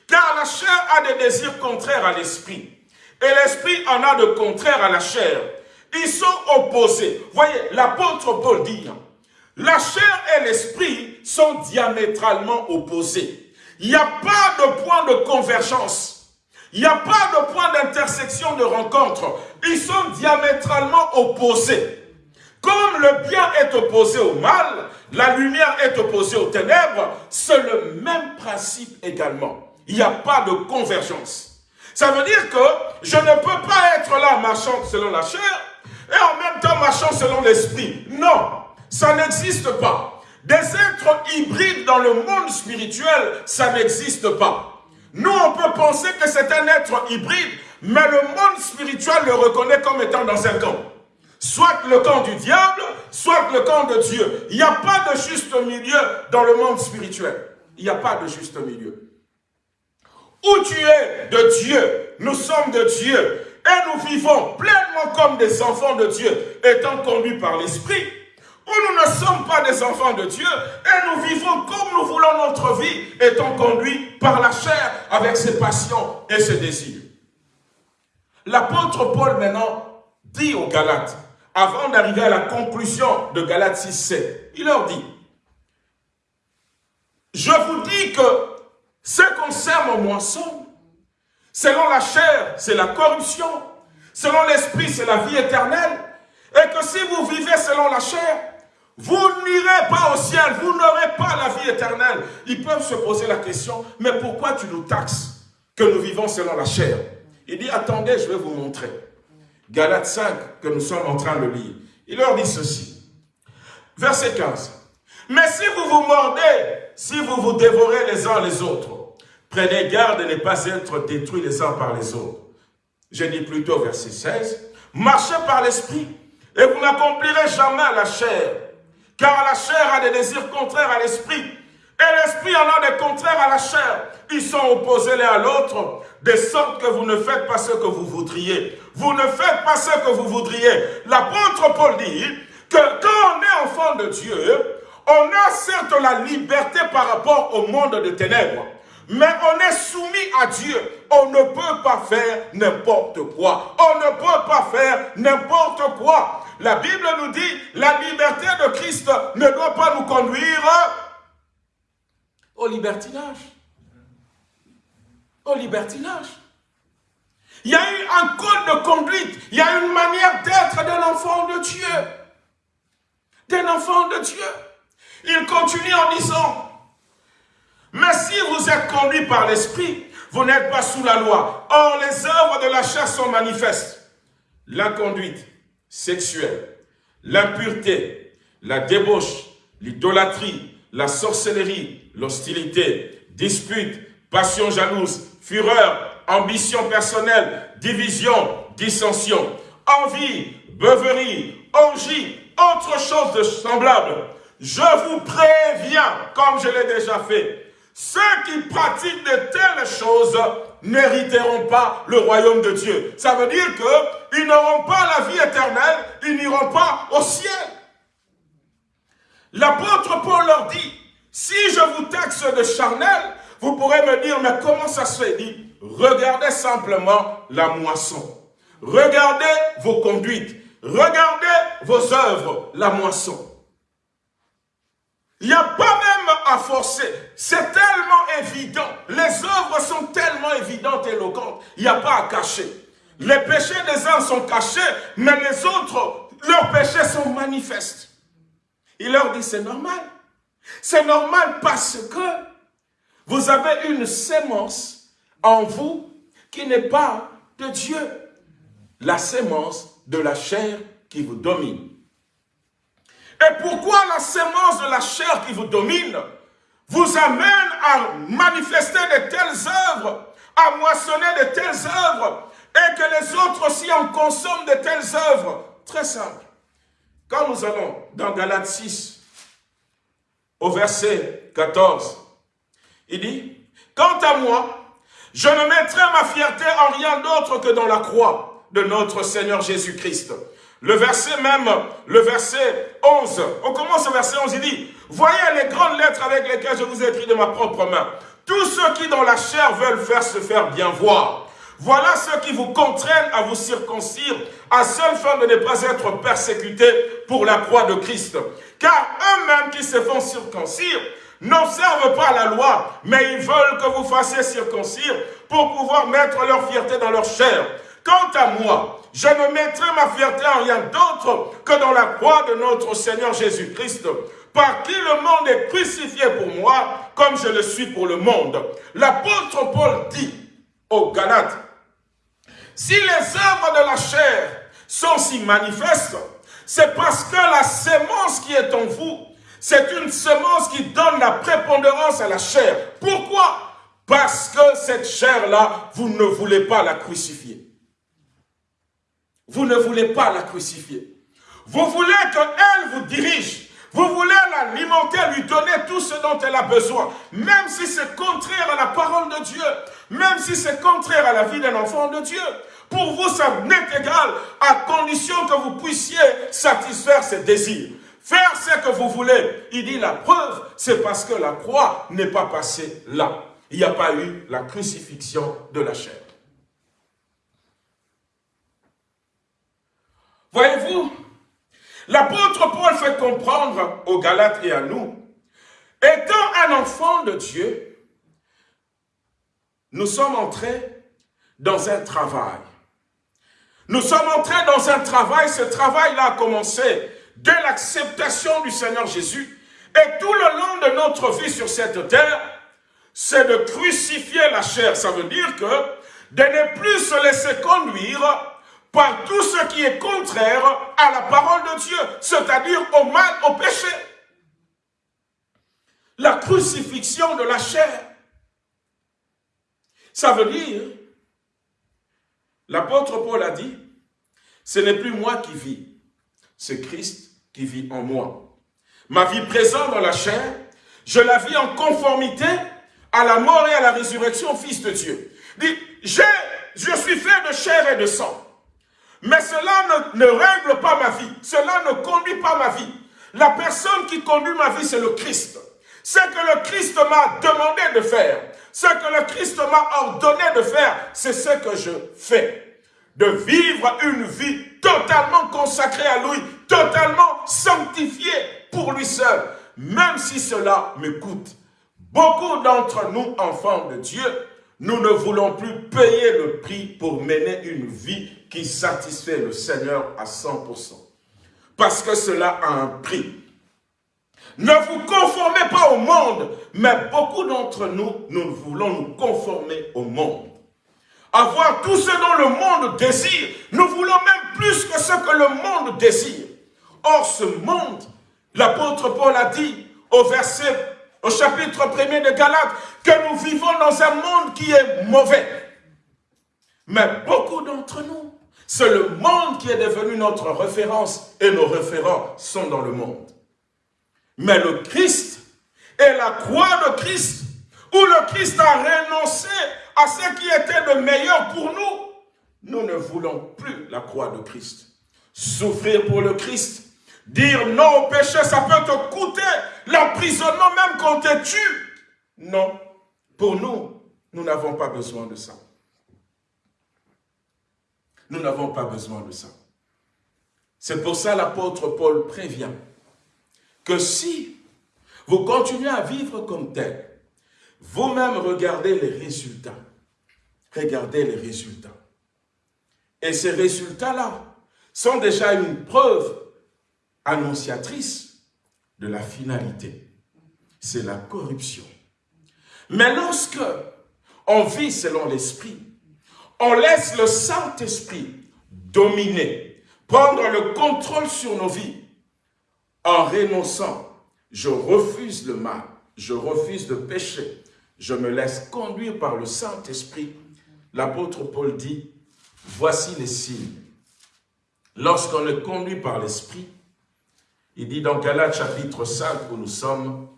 Car la chair a des désirs contraires à l'esprit. Et l'esprit en a de contraires à la chair. Ils sont opposés. Voyez, l'apôtre Paul dit, la chair et l'esprit sont diamétralement opposés. Il n'y a pas de point de convergence. Il n'y a pas de point d'intersection de rencontre. Ils sont diamétralement opposés. Comme le bien est opposé au mal, la lumière est opposée aux ténèbres, c'est le même principe également il n'y a pas de convergence. Ça veut dire que je ne peux pas être là marchant selon la chair et en même temps marchant selon l'esprit. Non, ça n'existe pas. Des êtres hybrides dans le monde spirituel, ça n'existe pas. Nous, on peut penser que c'est un être hybride, mais le monde spirituel le reconnaît comme étant dans un camp. Soit le camp du diable, soit le camp de Dieu. Il n'y a pas de juste milieu dans le monde spirituel. Il n'y a pas de juste milieu. Où tu es de Dieu, nous sommes de Dieu, et nous vivons pleinement comme des enfants de Dieu, étant conduits par l'Esprit, où nous ne sommes pas des enfants de Dieu, et nous vivons comme nous voulons notre vie, étant conduits par la chair, avec ses passions et ses désirs. L'apôtre Paul maintenant dit aux Galates, avant d'arriver à la conclusion de Galates 6, 7, il leur dit, je vous dis que ce qu'on sème en moisson, selon la chair, c'est la corruption. Selon l'esprit, c'est la vie éternelle. Et que si vous vivez selon la chair, vous n'irez pas au ciel, vous n'aurez pas la vie éternelle. Ils peuvent se poser la question, mais pourquoi tu nous taxes que nous vivons selon la chair? Il dit, attendez, je vais vous montrer. Galates 5, que nous sommes en train de lire. Il leur dit ceci. Verset 15. Mais si vous vous mordez si vous vous dévorez les uns les autres, prenez garde de ne pas être détruits les uns par les autres. Je dis plutôt verset 16, marchez par l'esprit et vous n'accomplirez jamais la chair, car la chair a des désirs contraires à l'esprit et l'esprit en a des contraires à la chair. Ils sont opposés l'un à l'autre, de sorte que vous ne faites pas ce que vous voudriez. Vous ne faites pas ce que vous voudriez. L'apôtre Paul dit que quand on est enfant de Dieu, On a certes la liberté par rapport au monde de ténèbres, mais on est soumis à Dieu. On ne peut pas faire n'importe quoi. On ne peut pas faire n'importe quoi. La Bible nous dit, la liberté de Christ ne doit pas nous conduire au libertinage. Au libertinage. Il y a eu un code de conduite. Il y a une manière d'être d'un enfant de Dieu. D'un enfant de Dieu. Il continue en disant, mais si vous êtes conduit par l'Esprit, vous n'êtes pas sous la loi. Or, les œuvres de la chair sont manifestes. L'inconduite sexuelle, l'impureté, la débauche, l'idolâtrie, la sorcellerie, l'hostilité, dispute, passion jalouse, fureur, ambition personnelle, division, dissension, envie, beuverie, orgie, autre chose de semblable. Je vous préviens, comme je l'ai déjà fait, ceux qui pratiquent de telles choses n'hériteront pas le royaume de Dieu. Ça veut dire qu'ils n'auront pas la vie éternelle, ils n'iront pas au ciel. L'apôtre Paul leur dit, si je vous taxe de charnel, vous pourrez me dire, mais comment ça se fait? Dit, regardez simplement la moisson. Regardez vos conduites. Regardez vos œuvres, la moisson. Il n'y a pas même à forcer. C'est tellement évident. Les œuvres sont tellement évidentes et éloquentes. Il n'y a pas à cacher. Les péchés des uns sont cachés, mais les autres, leurs péchés sont manifestes. Il leur dit, c'est normal. C'est normal parce que vous avez une sémence en vous qui n'est pas de Dieu. La sémence de la chair qui vous domine. Et pourquoi la sémence de la chair qui vous domine vous amène à manifester de telles œuvres, à moissonner de telles œuvres, et que les autres aussi en consomment de telles œuvres? Très simple. Quand nous allons dans Galates 6, au verset 14, il dit, « Quant à moi, je ne mettrai ma fierté en rien d'autre que dans la croix de notre Seigneur Jésus-Christ. » Le verset même, le verset 11, on commence au verset 11, il dit, « Voyez les grandes lettres avec lesquelles je vous ai écrit de ma propre main. Tous ceux qui dans la chair veulent faire se faire bien voir. Voilà ceux qui vous contraignent à vous circoncire, à seule fin de ne pas être persécutés pour la croix de Christ. Car eux-mêmes qui se font circoncire n'observent pas la loi, mais ils veulent que vous fassiez circoncire pour pouvoir mettre leur fierté dans leur chair. Quant à moi, je ne mettrai ma fierté en rien d'autre que dans la croix de notre Seigneur Jésus-Christ, par qui le monde est crucifié pour moi, comme je le suis pour le monde. L'apôtre Paul dit aux Galates, si les œuvres de la chair sont si manifestes, c'est parce que la sémence qui est en vous, c'est une semence qui donne la prépondérance à la chair. Pourquoi? Parce que cette chair-là, vous ne voulez pas la crucifier. Vous ne voulez pas la crucifier. Vous voulez qu'elle vous dirige. Vous voulez l'alimenter, lui donner tout ce dont elle a besoin. Même si c'est contraire à la parole de Dieu. Même si c'est contraire à la vie d'un enfant de Dieu. Pour vous, ça n'est égal à condition que vous puissiez satisfaire ses désirs. Faire ce que vous voulez. Il dit la preuve, c'est parce que la croix n'est pas passée là. Il n'y a pas eu la crucifixion de la chair. Voyez-vous, l'apôtre Paul fait comprendre aux Galates et à nous, étant un enfant de Dieu, nous sommes entrés dans un travail. Nous sommes entrés dans un travail, ce travail-là a commencé dès l'acceptation du Seigneur Jésus. Et tout le long de notre vie sur cette terre, c'est de crucifier la chair. Ça veut dire que de ne plus se laisser conduire par tout ce qui est contraire à la parole de Dieu, c'est-à-dire au mal, au péché. La crucifixion de la chair. Ça veut dire, l'apôtre Paul a dit, ce n'est plus moi qui vis, c'est Christ qui vit en moi. Ma vie présente dans la chair, je la vis en conformité à la mort et à la résurrection, Fils de Dieu. Dit, je suis fait de chair et de sang. Mais cela ne, règle pas ma vie. Cela ne conduit pas ma vie. La personne qui conduit ma vie, c'est le Christ. Ce que le Christ m'a demandé de faire, ce que le Christ m'a ordonné de faire, c'est ce que je fais. De vivre une vie totalement consacrée à lui, totalement sanctifiée pour lui seul, même si cela me coûte. Beaucoup d'entre nous, enfants de Dieu, nous ne voulons plus payer le prix pour mener une vie qui satisfait le Seigneur à 100%. Parce que cela a un prix. Ne vous conformez pas au monde, mais beaucoup d'entre nous, nous voulons nous conformer au monde. Avoir tout ce dont le monde désire. Nous voulons même plus que ce que le monde désire. Or, ce monde, l'apôtre Paul a dit au verset, au chapitre 1er de Galates, que nous vivons dans un monde qui est mauvais. Mais beaucoup d'entre nous, c'est le monde qui est devenu notre référence et nos référents sont dans le monde. Mais le Christ et la croix de Christ, où le Christ a renoncé à ce qui était le meilleur pour nous, nous ne voulons plus la croix de Christ. Souffrir pour le Christ, dire non au péché, ça peut te coûter l'emprisonnement même quand te tue. Non, pour nous, nous n'avons pas besoin de ça. Nous n'avons pas besoin de ça. C'est pour ça l'apôtre Paul prévient que si vous continuez à vivre comme tel, vous-même regardez les résultats. Regardez les résultats. Et ces résultats-là sont déjà une preuve annonciatrice de la finalité. C'est la corruption. Mais lorsque on vit selon l'esprit, on laisse le Saint-Esprit dominer, prendre le contrôle sur nos vies, en renonçant, je refuse le mal, je refuse de pécher, je me laisse conduire par le Saint-Esprit. L'apôtre Paul dit, voici les signes. Lorsqu'on est conduit par l'Esprit, il dit dans Galates chapitre 5 où nous sommes,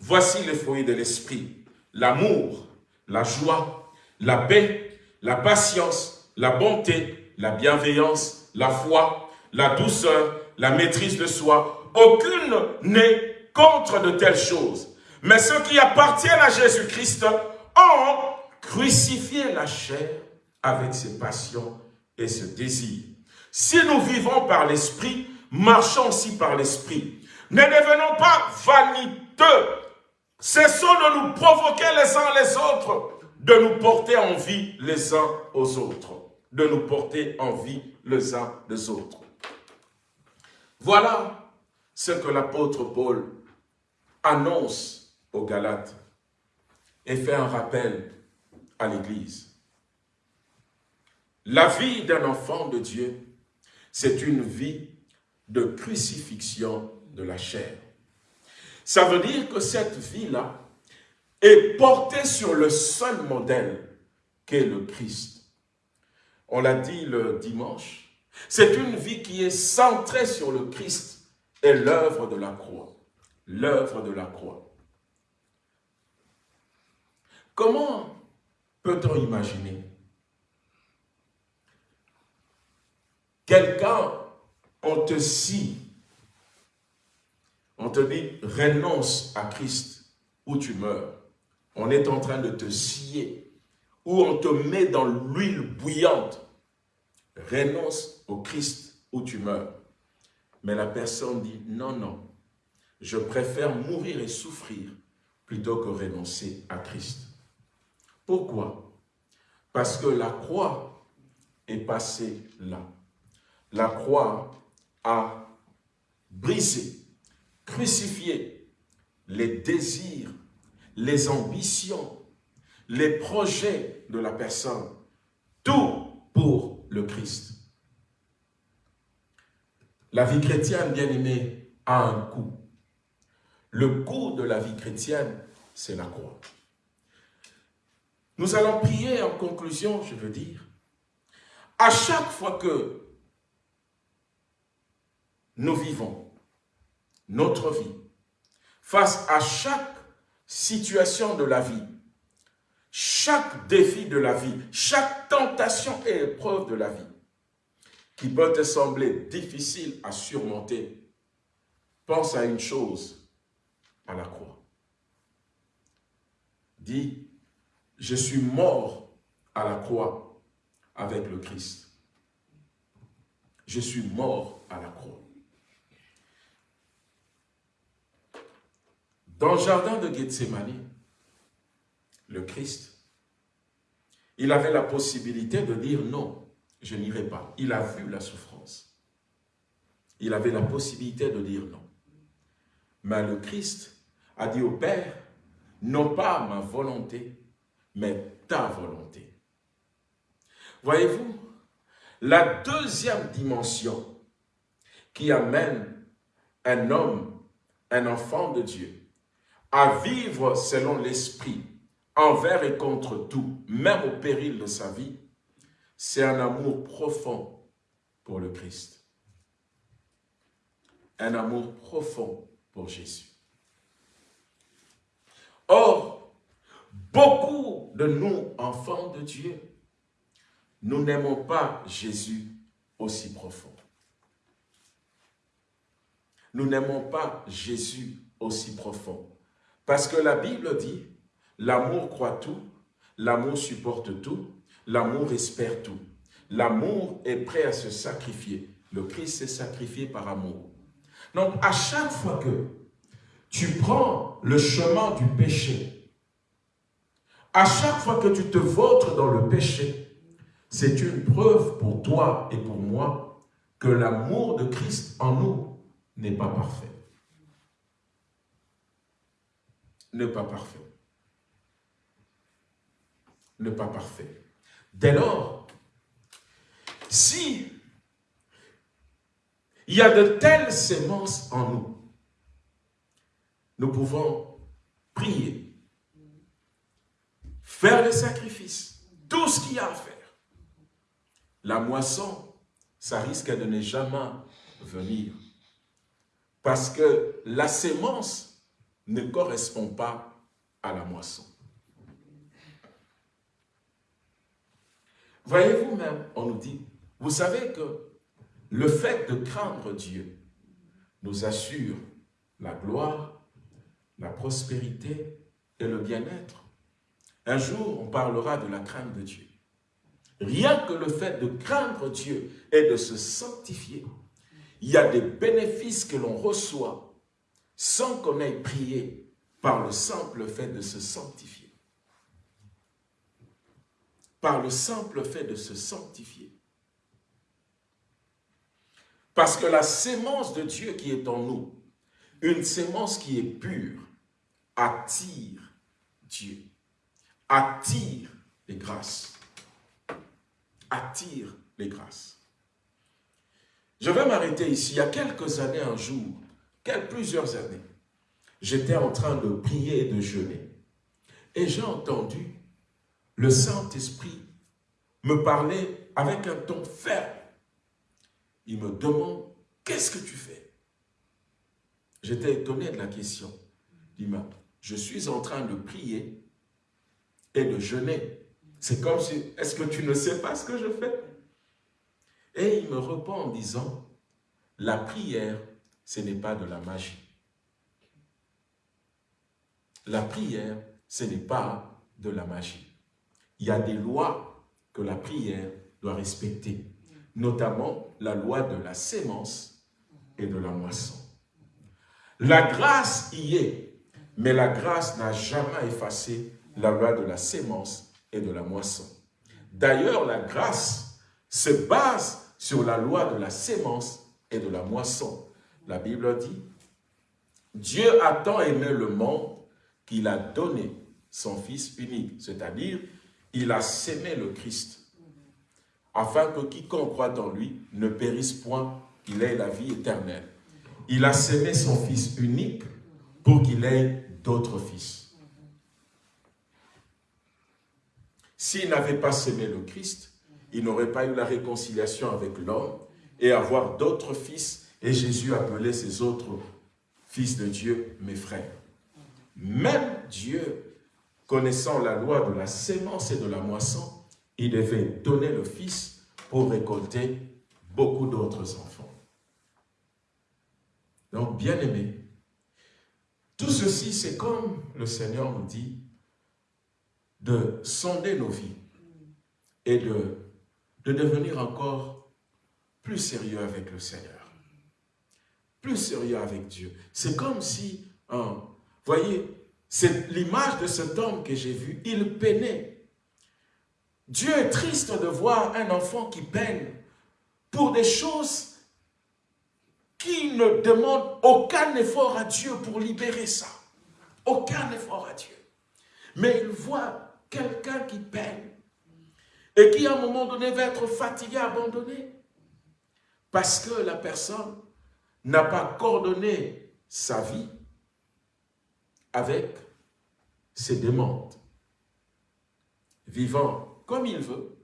voici les fruits de l'Esprit, l'amour, la joie, la paix, la patience, la bonté, la bienveillance, la foi, la douceur, la maîtrise de soi. Aucune n'est contre de telles choses. Mais ceux qui appartiennent à Jésus-Christ ont crucifié la chair avec ses passions et ses désirs. Si nous vivons par l'Esprit, marchons aussi par l'Esprit. Ne devenons pas vaniteux. Cessons de nous provoquer les uns les autres, de nous porter en vie les uns aux autres. De nous porter en vie les uns les autres. Voilà ce que l'apôtre Paul annonce aux Galates et fait un rappel à l'Église. La vie d'un enfant de Dieu, c'est une vie de crucifixion de la chair. Ça veut dire que cette vie-là est portée sur le seul modèle qu'est le Christ. On l'a dit le dimanche, c'est une vie qui est centrée sur le Christ et l'œuvre de la croix. L'œuvre de la croix. Comment peut-on imaginer Quelqu'un, on te scie, on te dit renonce à Christ ou tu meurs? On est en train de te scier ou on te met dans l'huile bouillante renonce au Christ ou tu meurs. Mais la personne dit, non, non, je préfère mourir et souffrir plutôt que renoncer à Christ. Pourquoi? Parce que la croix est passée là. La croix a brisé, crucifié les désirs, les ambitions, les projets de la personne. Tout pour le Christ. La vie chrétienne, bien aimée, a un coût. Le coût de la vie chrétienne, c'est la croix. Nous allons prier en conclusion, je veux dire. À chaque fois que nous vivons notre vie, face à chaque situation de la vie, chaque défi de la vie, chaque tentation et épreuve de la vie, qui peut te sembler difficile à surmonter, pense à une chose, à la croix. Dis, je suis mort à la croix avec le Christ. Je suis mort à la croix. Dans le jardin de Gethsemane, le Christ, il avait la possibilité de dire non, je n'irai pas. Il a vu la souffrance. Il avait la possibilité de dire non. Mais le Christ a dit au Père, non pas ma volonté, mais ta volonté. Voyez-vous, la deuxième dimension qui amène un homme, un enfant de Dieu, à vivre selon l'esprit, envers et contre tout, même au péril de sa vie, c'est un amour profond pour le Christ. Un amour profond pour Jésus. Or, beaucoup de nous, enfants de Dieu, nous n'aimons pas Jésus aussi profond. Nous n'aimons pas Jésus aussi profond. Parce que la Bible dit, l'amour croit tout, l'amour supporte tout, l'amour espère tout. L'amour est prêt à se sacrifier. Le Christ s'est sacrifié par amour. Donc, à chaque fois que tu prends le chemin du péché, à chaque fois que tu te vôtres dans le péché, c'est une preuve pour toi et pour moi que l'amour de Christ en nous n'est pas parfait. N'est pas parfait. N'est pas parfait. Dès lors, si il y a de telles sémences en nous, nous pouvons prier, faire le sacrifice, tout ce qu'il y a à faire. La moisson, ça risque de ne jamais venir. Parce que la sémence ne correspond pas à la moisson. Voyez-vous même, on nous dit, vous savez que le fait de craindre Dieu nous assure la gloire, la prospérité et le bien-être. Un jour, on parlera de la crainte de Dieu. Rien que le fait de craindre Dieu et de se sanctifier, il y a des bénéfices que l'on reçoit sans qu'on ait prié par le simple fait de se sanctifier. Par le simple fait de se sanctifier. Parce que la sémence de Dieu qui est en nous, une sémence qui est pure, attire Dieu, attire les grâces, attire les grâces. Je vais m'arrêter ici. Il y a quelques années, un jour, plusieurs années, j'étais en train de prier et de jeûner. Et j'ai entendu le Saint-Esprit me parler avec un ton ferme il me demande, qu'est-ce que tu fais? J'étais étonné de la question. Il m'a je suis en train de prier et de jeûner. C'est comme si, est-ce que tu ne sais pas ce que je fais? Et il me répond en disant, la prière, ce n'est pas de la magie. La prière, ce n'est pas de la magie. Il y a des lois que la prière doit respecter notamment la loi de la sémence et de la moisson. La grâce y est, mais la grâce n'a jamais effacé la loi de la sémence et de la moisson. D'ailleurs, la grâce se base sur la loi de la sémence et de la moisson. La Bible dit, Dieu a tant aimé le monde qu'il a donné son Fils unique, c'est-à-dire, il a sémé le Christ afin que quiconque croit en lui ne périsse point, qu'il ait la vie éternelle. Il a sémé son Fils unique pour qu'il ait d'autres fils. S'il n'avait pas sémé le Christ, il n'aurait pas eu la réconciliation avec l'homme et avoir d'autres fils. Et Jésus appelait ses autres fils de Dieu, mes frères. Même Dieu, connaissant la loi de la sémence et de la moisson, il devait donner le Fils pour récolter beaucoup d'autres enfants. Donc, bien aimé, tout ceci, c'est comme le Seigneur nous dit de sonder nos vies et de, de devenir encore plus sérieux avec le Seigneur, plus sérieux avec Dieu. C'est comme si, hein, voyez, c'est l'image de cet homme que j'ai vu, il peinait. Dieu est triste de voir un enfant qui peine pour des choses qui ne demandent aucun effort à Dieu pour libérer ça. Aucun effort à Dieu. Mais il voit quelqu'un qui peine et qui à un moment donné va être fatigué, abandonné. Parce que la personne n'a pas coordonné sa vie avec ses demandes. Vivant comme il veut,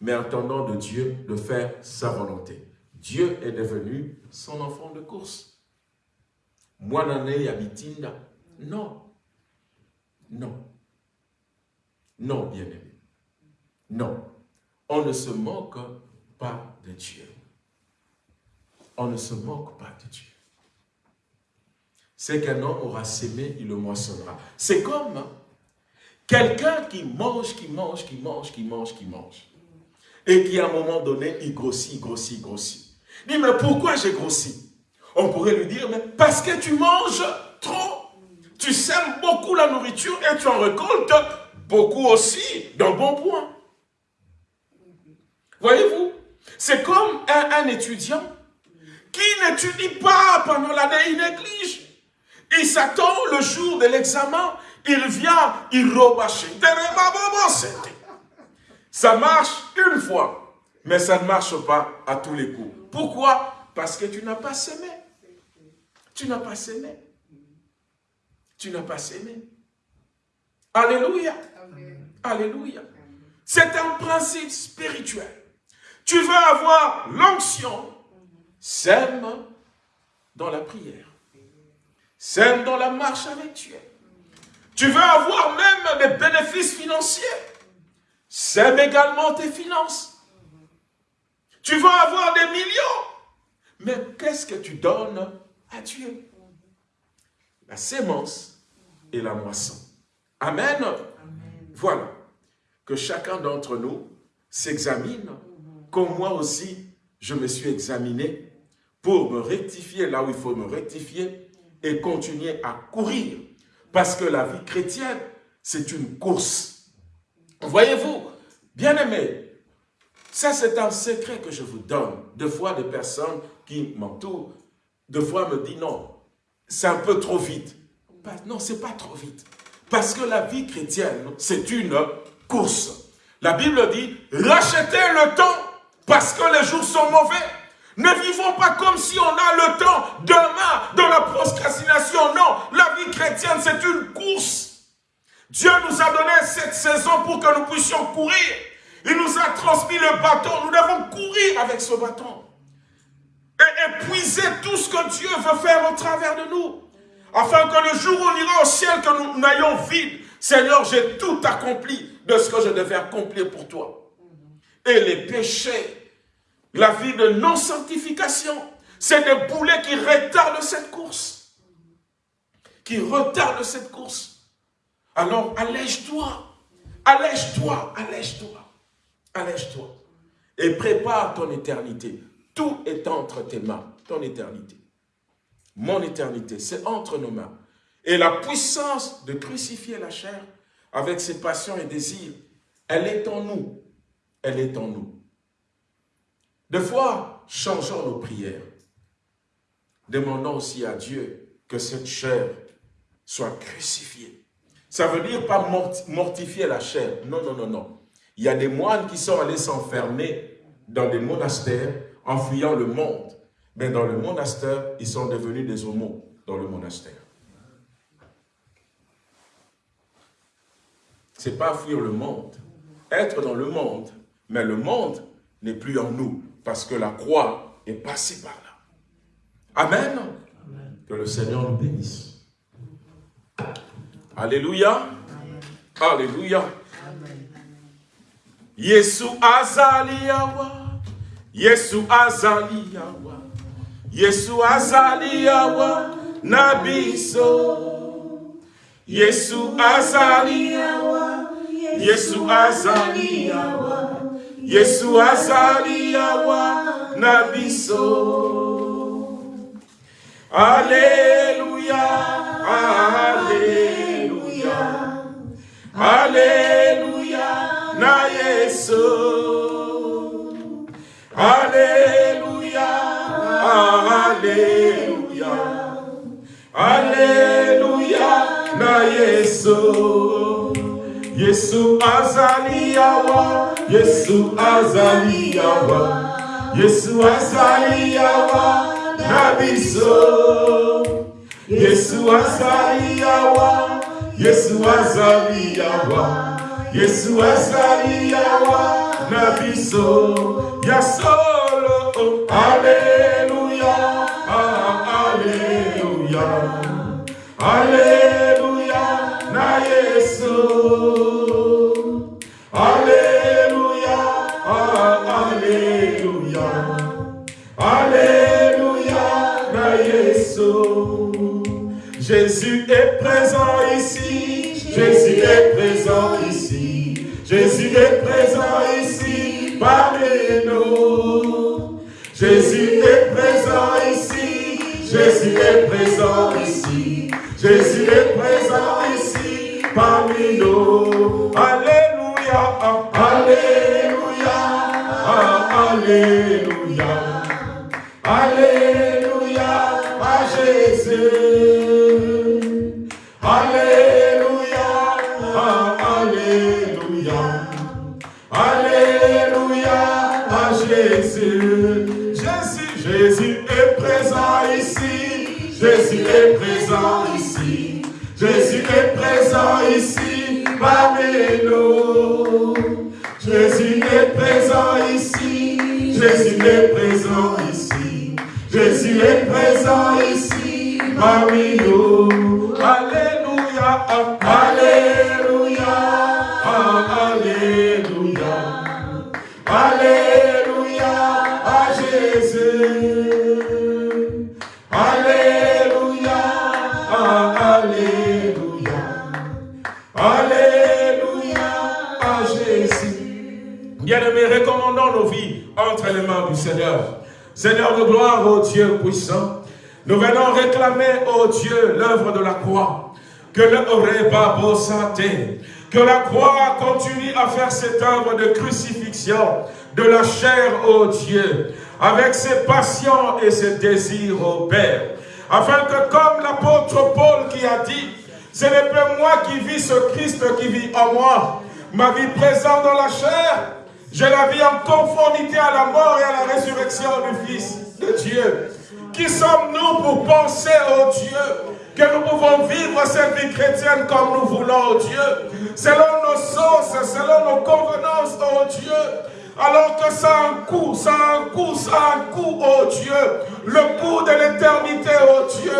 mais attendant de Dieu de faire sa volonté. Dieu est devenu son enfant de course. Moi, n'année habitinda. Non. Non. Non, bien-aimé. Non. On ne se moque pas de Dieu. On ne se moque pas de Dieu. C'est qu'un homme aura sémé, il le moissonnera. C'est comme hein, quelqu'un qui mange, qui mange, qui mange, qui mange, qui mange. Et qui à un moment donné, il grossit, il grossit, grossit. Il dit, mais pourquoi j'ai grossi? On pourrait lui dire, mais parce que tu manges trop. Tu sèmes beaucoup la nourriture et tu en récoltes beaucoup aussi d'un bon point. Voyez-vous? C'est comme un, étudiant qui n'étudie pas pendant l'année, il néglige. Il s'attend le jour de l'examen, il vient, il rebâche. Ça marche une fois, mais ça ne marche pas à tous les coups. Pourquoi? Parce que tu n'as pas semé. Tu n'as pas semé. Tu n'as pas semé. Alléluia. Alléluia. C'est un principe spirituel. Tu veux avoir l'onction, sème dans la prière. Sème dans la marche avec Dieu. Tu veux avoir même des bénéfices financiers. Sème également tes finances. Tu veux avoir des millions. Mais qu'est-ce que tu donnes à Dieu? La sémence et la moisson. Amen. Voilà. Que chacun d'entre nous s'examine, comme moi aussi, je me suis examiné pour me rectifier là où il faut me rectifier et continuer à courir. Parce que la vie chrétienne, c'est une course. Voyez-vous, bien aimé, ça, c'est un secret que je vous donne. Deux fois, des personnes qui m'entourent, deux fois me disent non, c'est un peu trop vite. Non, c'est pas trop vite. Parce que la vie chrétienne, c'est une course. La Bible dit, rachetez le temps parce que les jours sont mauvais. Ne vivons pas comme si on a le temps demain dans la procrastination. Non, la vie chrétienne, c'est une course. Dieu nous a donné cette saison pour que nous puissions courir. Il nous a transmis le bâton. Nous devons courir avec ce bâton. Et épuiser tout ce que Dieu veut faire au travers de nous. Afin que le jour où on ira au ciel, que nous n'ayons vide. Seigneur, j'ai tout accompli de ce que je devais accomplir pour toi. Et les péchés, la vie de non-sanctification, c'est des boulets qui retardent cette course. Qui retardent cette course. Alors, allège-toi. Allège-toi, allège-toi. Allège-toi et prépare ton éternité. Tout est entre tes mains, ton éternité. Mon éternité, c'est entre nos mains. Et la puissance de crucifier la chair avec ses passions et désirs, elle est en nous. Elle est en nous. Des fois, changeons nos prières. Demandons aussi à Dieu que cette chair soit crucifiée. Ça veut dire pas mortifier la chair. Non, non, non, non. Il y a des moines qui sont allés s'enfermer dans des monastères en fuyant le monde. Mais dans le monastère, ils sont devenus des homos dans le monastère. Ce n'est pas fuir le monde. Être dans le monde, mais le monde n'est plus en nous parce que la croix est passée par là. Amen. Que le Seigneur nous bénisse. Alléluia. Alléluia. Yesu azali yawa, Yesu azali yawa, Yesu azali awa na biso. Yesu azali awa. Yesu azali awa. Yesu azali awa na biso. Alléluia, Alléluia, Alléluia, na Yesu. Yesu. Yesu azali awa, Yesu azali awa, Yesu azali awa na biso. Yesu azali awa, Yesu azali awa, Yesu azali awa na biso. Ya solo, oh, Jésus est présent ici, Jésus est présent ici, Jésus est présent ici parmi nous. Jésus est présent ici, Jésus est présent ici, Jésus est présent ici Alléluia, Alléluia, Alléluia, Alléluia à Jésus. Alléluia, Alléluia, Alléluia à Jésus. Jésus, Jésus est présent ici. Jésus est présent Jésus est présent ici. Jésus est présent ici. Jésus est présent ici parmi. Alléluia, Alléluia, Seigneur. De gloire, ô Dieu puissant, nous venons réclamer, ô Dieu, l'œuvre de la croix. Que le Oreba santé, que la croix continue à faire cette œuvre de crucifixion de la chair, ô Dieu, avec ses passions et ses désirs, ô Père. Afin que comme l'apôtre Paul qui a dit, ce n'est pas moi qui vis ce Christ qui vit en moi, ma vie présente dans la chair, je la vis en conformité à la mort et à la résurrection du Fils de Dieu. Qui sommes-nous pour penser, ô Dieu, que nous pouvons vivre cette vie chrétienne comme nous voulons, ô Dieu, selon nos sens, selon nos convenances, ô Dieu, alors que ça a un coût, ça a un coût, ça a un coût, oh Dieu. Le coût de l'éternité, oh Dieu.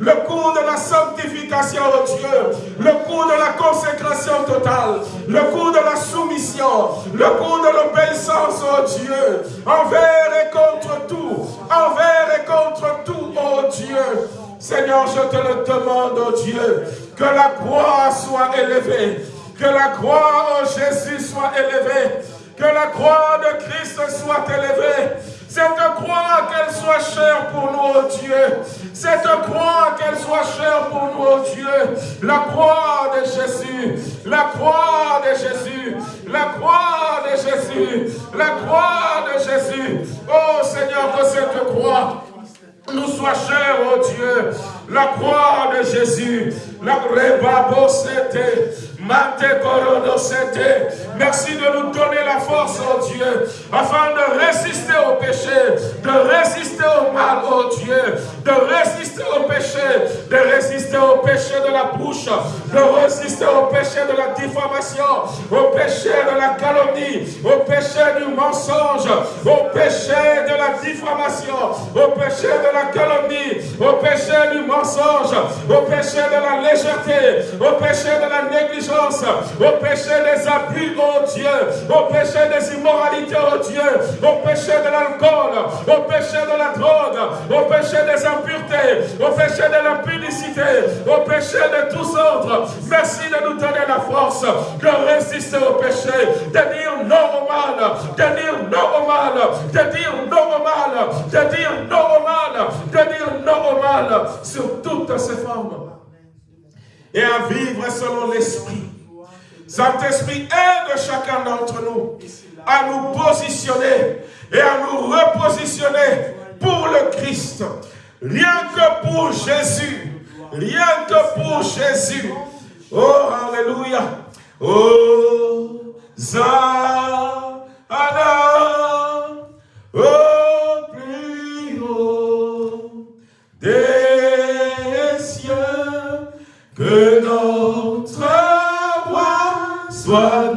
Le coût de la sanctification, oh Dieu. Le coût de la consécration totale. Le coût de la soumission. Le coût de l'obéissance, oh Dieu. Envers et contre tout. Envers et contre tout, oh Dieu. Seigneur, je te le demande, oh Dieu, que la croix soit élevée. Que la croix, oh Jésus, soit élevée. Que la croix de Christ soit élevée. Cette croix, qu'elle soit chère pour nous, oh Dieu. Cette croix, qu'elle soit chère pour nous, oh Dieu. La croix de Jésus. La croix de Jésus. La croix de Jésus. La croix de Jésus. Oh Seigneur, que cette croix nous soit chère, oh Dieu. La croix de Jésus. Merci de nous donner la force, oh Dieu, afin de résister au péché, de résister au mal, oh Dieu, de résister au péché, de résister au péché de la bouche, de résister au péché de la diffamation, au péché de la calomnie, au péché du mensonge, au péché de la diffamation, au péché de la calomnie, au péché du mensonge, au péché de la au péché de la négligence, au péché des abus, oh Dieu, au péché des immoralités, oh Dieu, au péché de l'alcool, au péché de la drogue, au péché des impuretés, au péché de l'impudicité, au péché de tous autres. Merci de nous donner la force de résister au péché, de dire non au mal, de dire non au mal, de dire non au mal, de dire non au mal, de dire non au mal sur toutes ses formes. Et à vivre selon l'esprit. Saint-Esprit aide chacun d'entre nous à nous positionner et à nous repositionner pour le Christ. Rien que pour Jésus. Rien que pour Jésus. Oh, Alléluia. Oh, Zana. Soit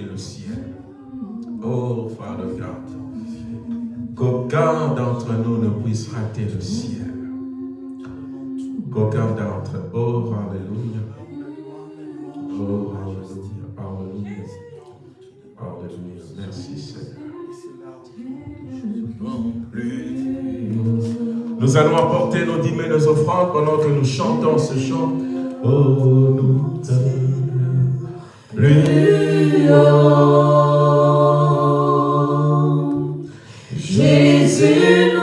le ciel. Oh, Father God. Qu'aucun d'entre nous ne puisse rater le ciel. Qu'aucun d'entre Oh, Alléluia. Oh, Alléluia. Alléluia. Alléluia. Merci, Seigneur. Nous allons apporter nos dîmes et nos offrandes pendant que nous chantons ce chant. Oh, nous plus. Jésus,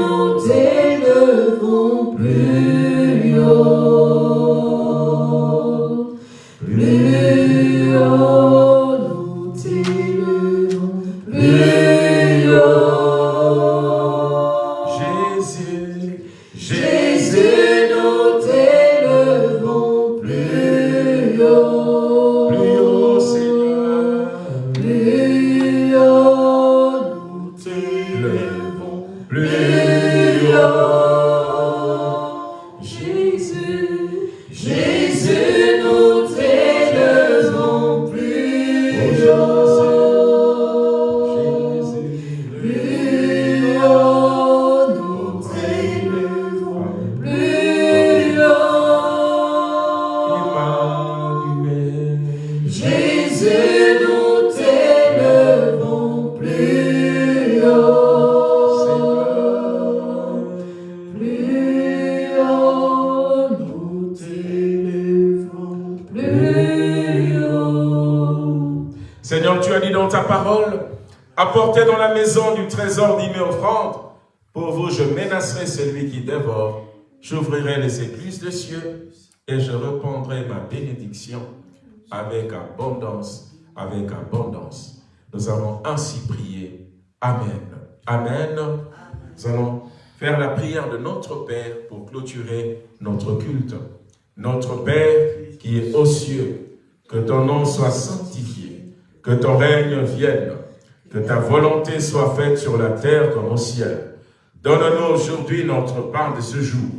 avec abondance, avec abondance. Nous avons ainsi prié. Amen. Amen. Nous allons faire la prière de notre Père pour clôturer notre culte. Notre Père qui est aux cieux, que ton nom soit sanctifié, que ton règne vienne, que ta volonté soit faite sur la terre comme au ciel. Donne-nous aujourd'hui notre part de ce jour.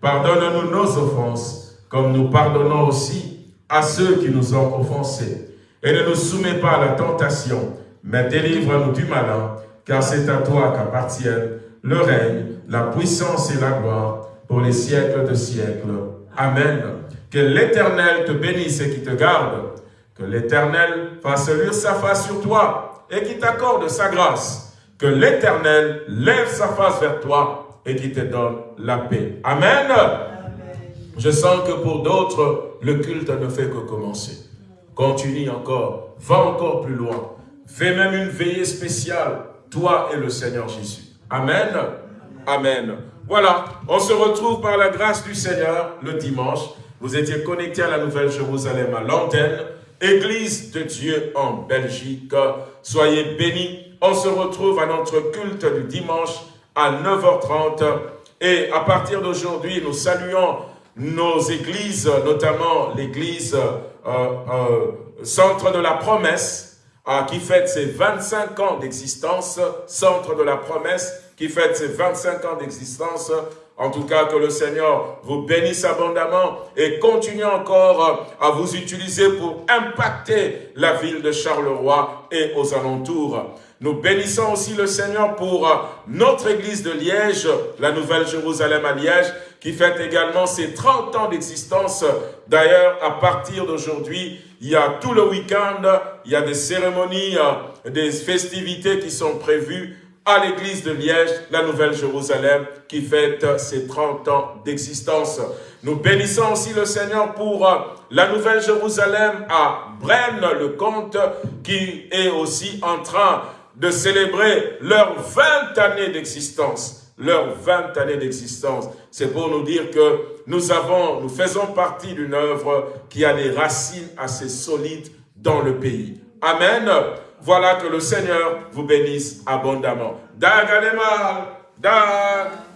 Pardonne-nous nos offenses, comme nous pardonnons aussi à ceux qui nous ont offensés. Et ne nous soumets pas à la tentation, mais délivre-nous du malin, car c'est à toi qu'appartiennent le règne, la puissance et la gloire pour les siècles de siècles. Amen. Que l'Éternel te bénisse et qui te garde. Que l'Éternel fasse luire sa face sur toi et qui t'accorde sa grâce. Que l'Éternel lève sa face vers toi et qui te donne la paix. Amen. Je sens que pour d'autres, le culte ne fait que commencer. Continue encore, va encore plus loin. Fais même une veillée spéciale, toi et le Seigneur Jésus. Amen. Amen. Voilà, on se retrouve par la grâce du Seigneur le dimanche. Vous étiez connectés à la Nouvelle Jérusalem à l'antenne, Église de Dieu en Belgique. Soyez bénis. On se retrouve à notre culte du dimanche à 9h30. Et à partir d'aujourd'hui, nous saluons nos églises, notamment l'église euh, euh, Centre de la Promesse, euh, qui fête ses 25 ans d'existence, Centre de la Promesse, qui fête ses 25 ans d'existence. En tout cas, que le Seigneur vous bénisse abondamment et continue encore à vous utiliser pour impacter la ville de Charleroi et aux alentours. Nous bénissons aussi le Seigneur pour notre église de Liège, la Nouvelle Jérusalem à Liège, qui fête également ses 30 ans d'existence. D'ailleurs, à partir d'aujourd'hui, il y a tout le week-end, il y a des cérémonies, des festivités qui sont prévues à l'église de Liège, la Nouvelle Jérusalem, qui fête ses 30 ans d'existence. Nous bénissons aussi le Seigneur pour la Nouvelle Jérusalem à Brenne-le-Comte, qui est aussi en train de célébrer leurs 20 années d'existence. Leurs 20 années d'existence. C'est pour nous dire que nous avons, nous faisons partie d'une œuvre qui a des racines assez solides dans le pays. Amen. Voilà que le Seigneur vous bénisse abondamment. Dag Dag.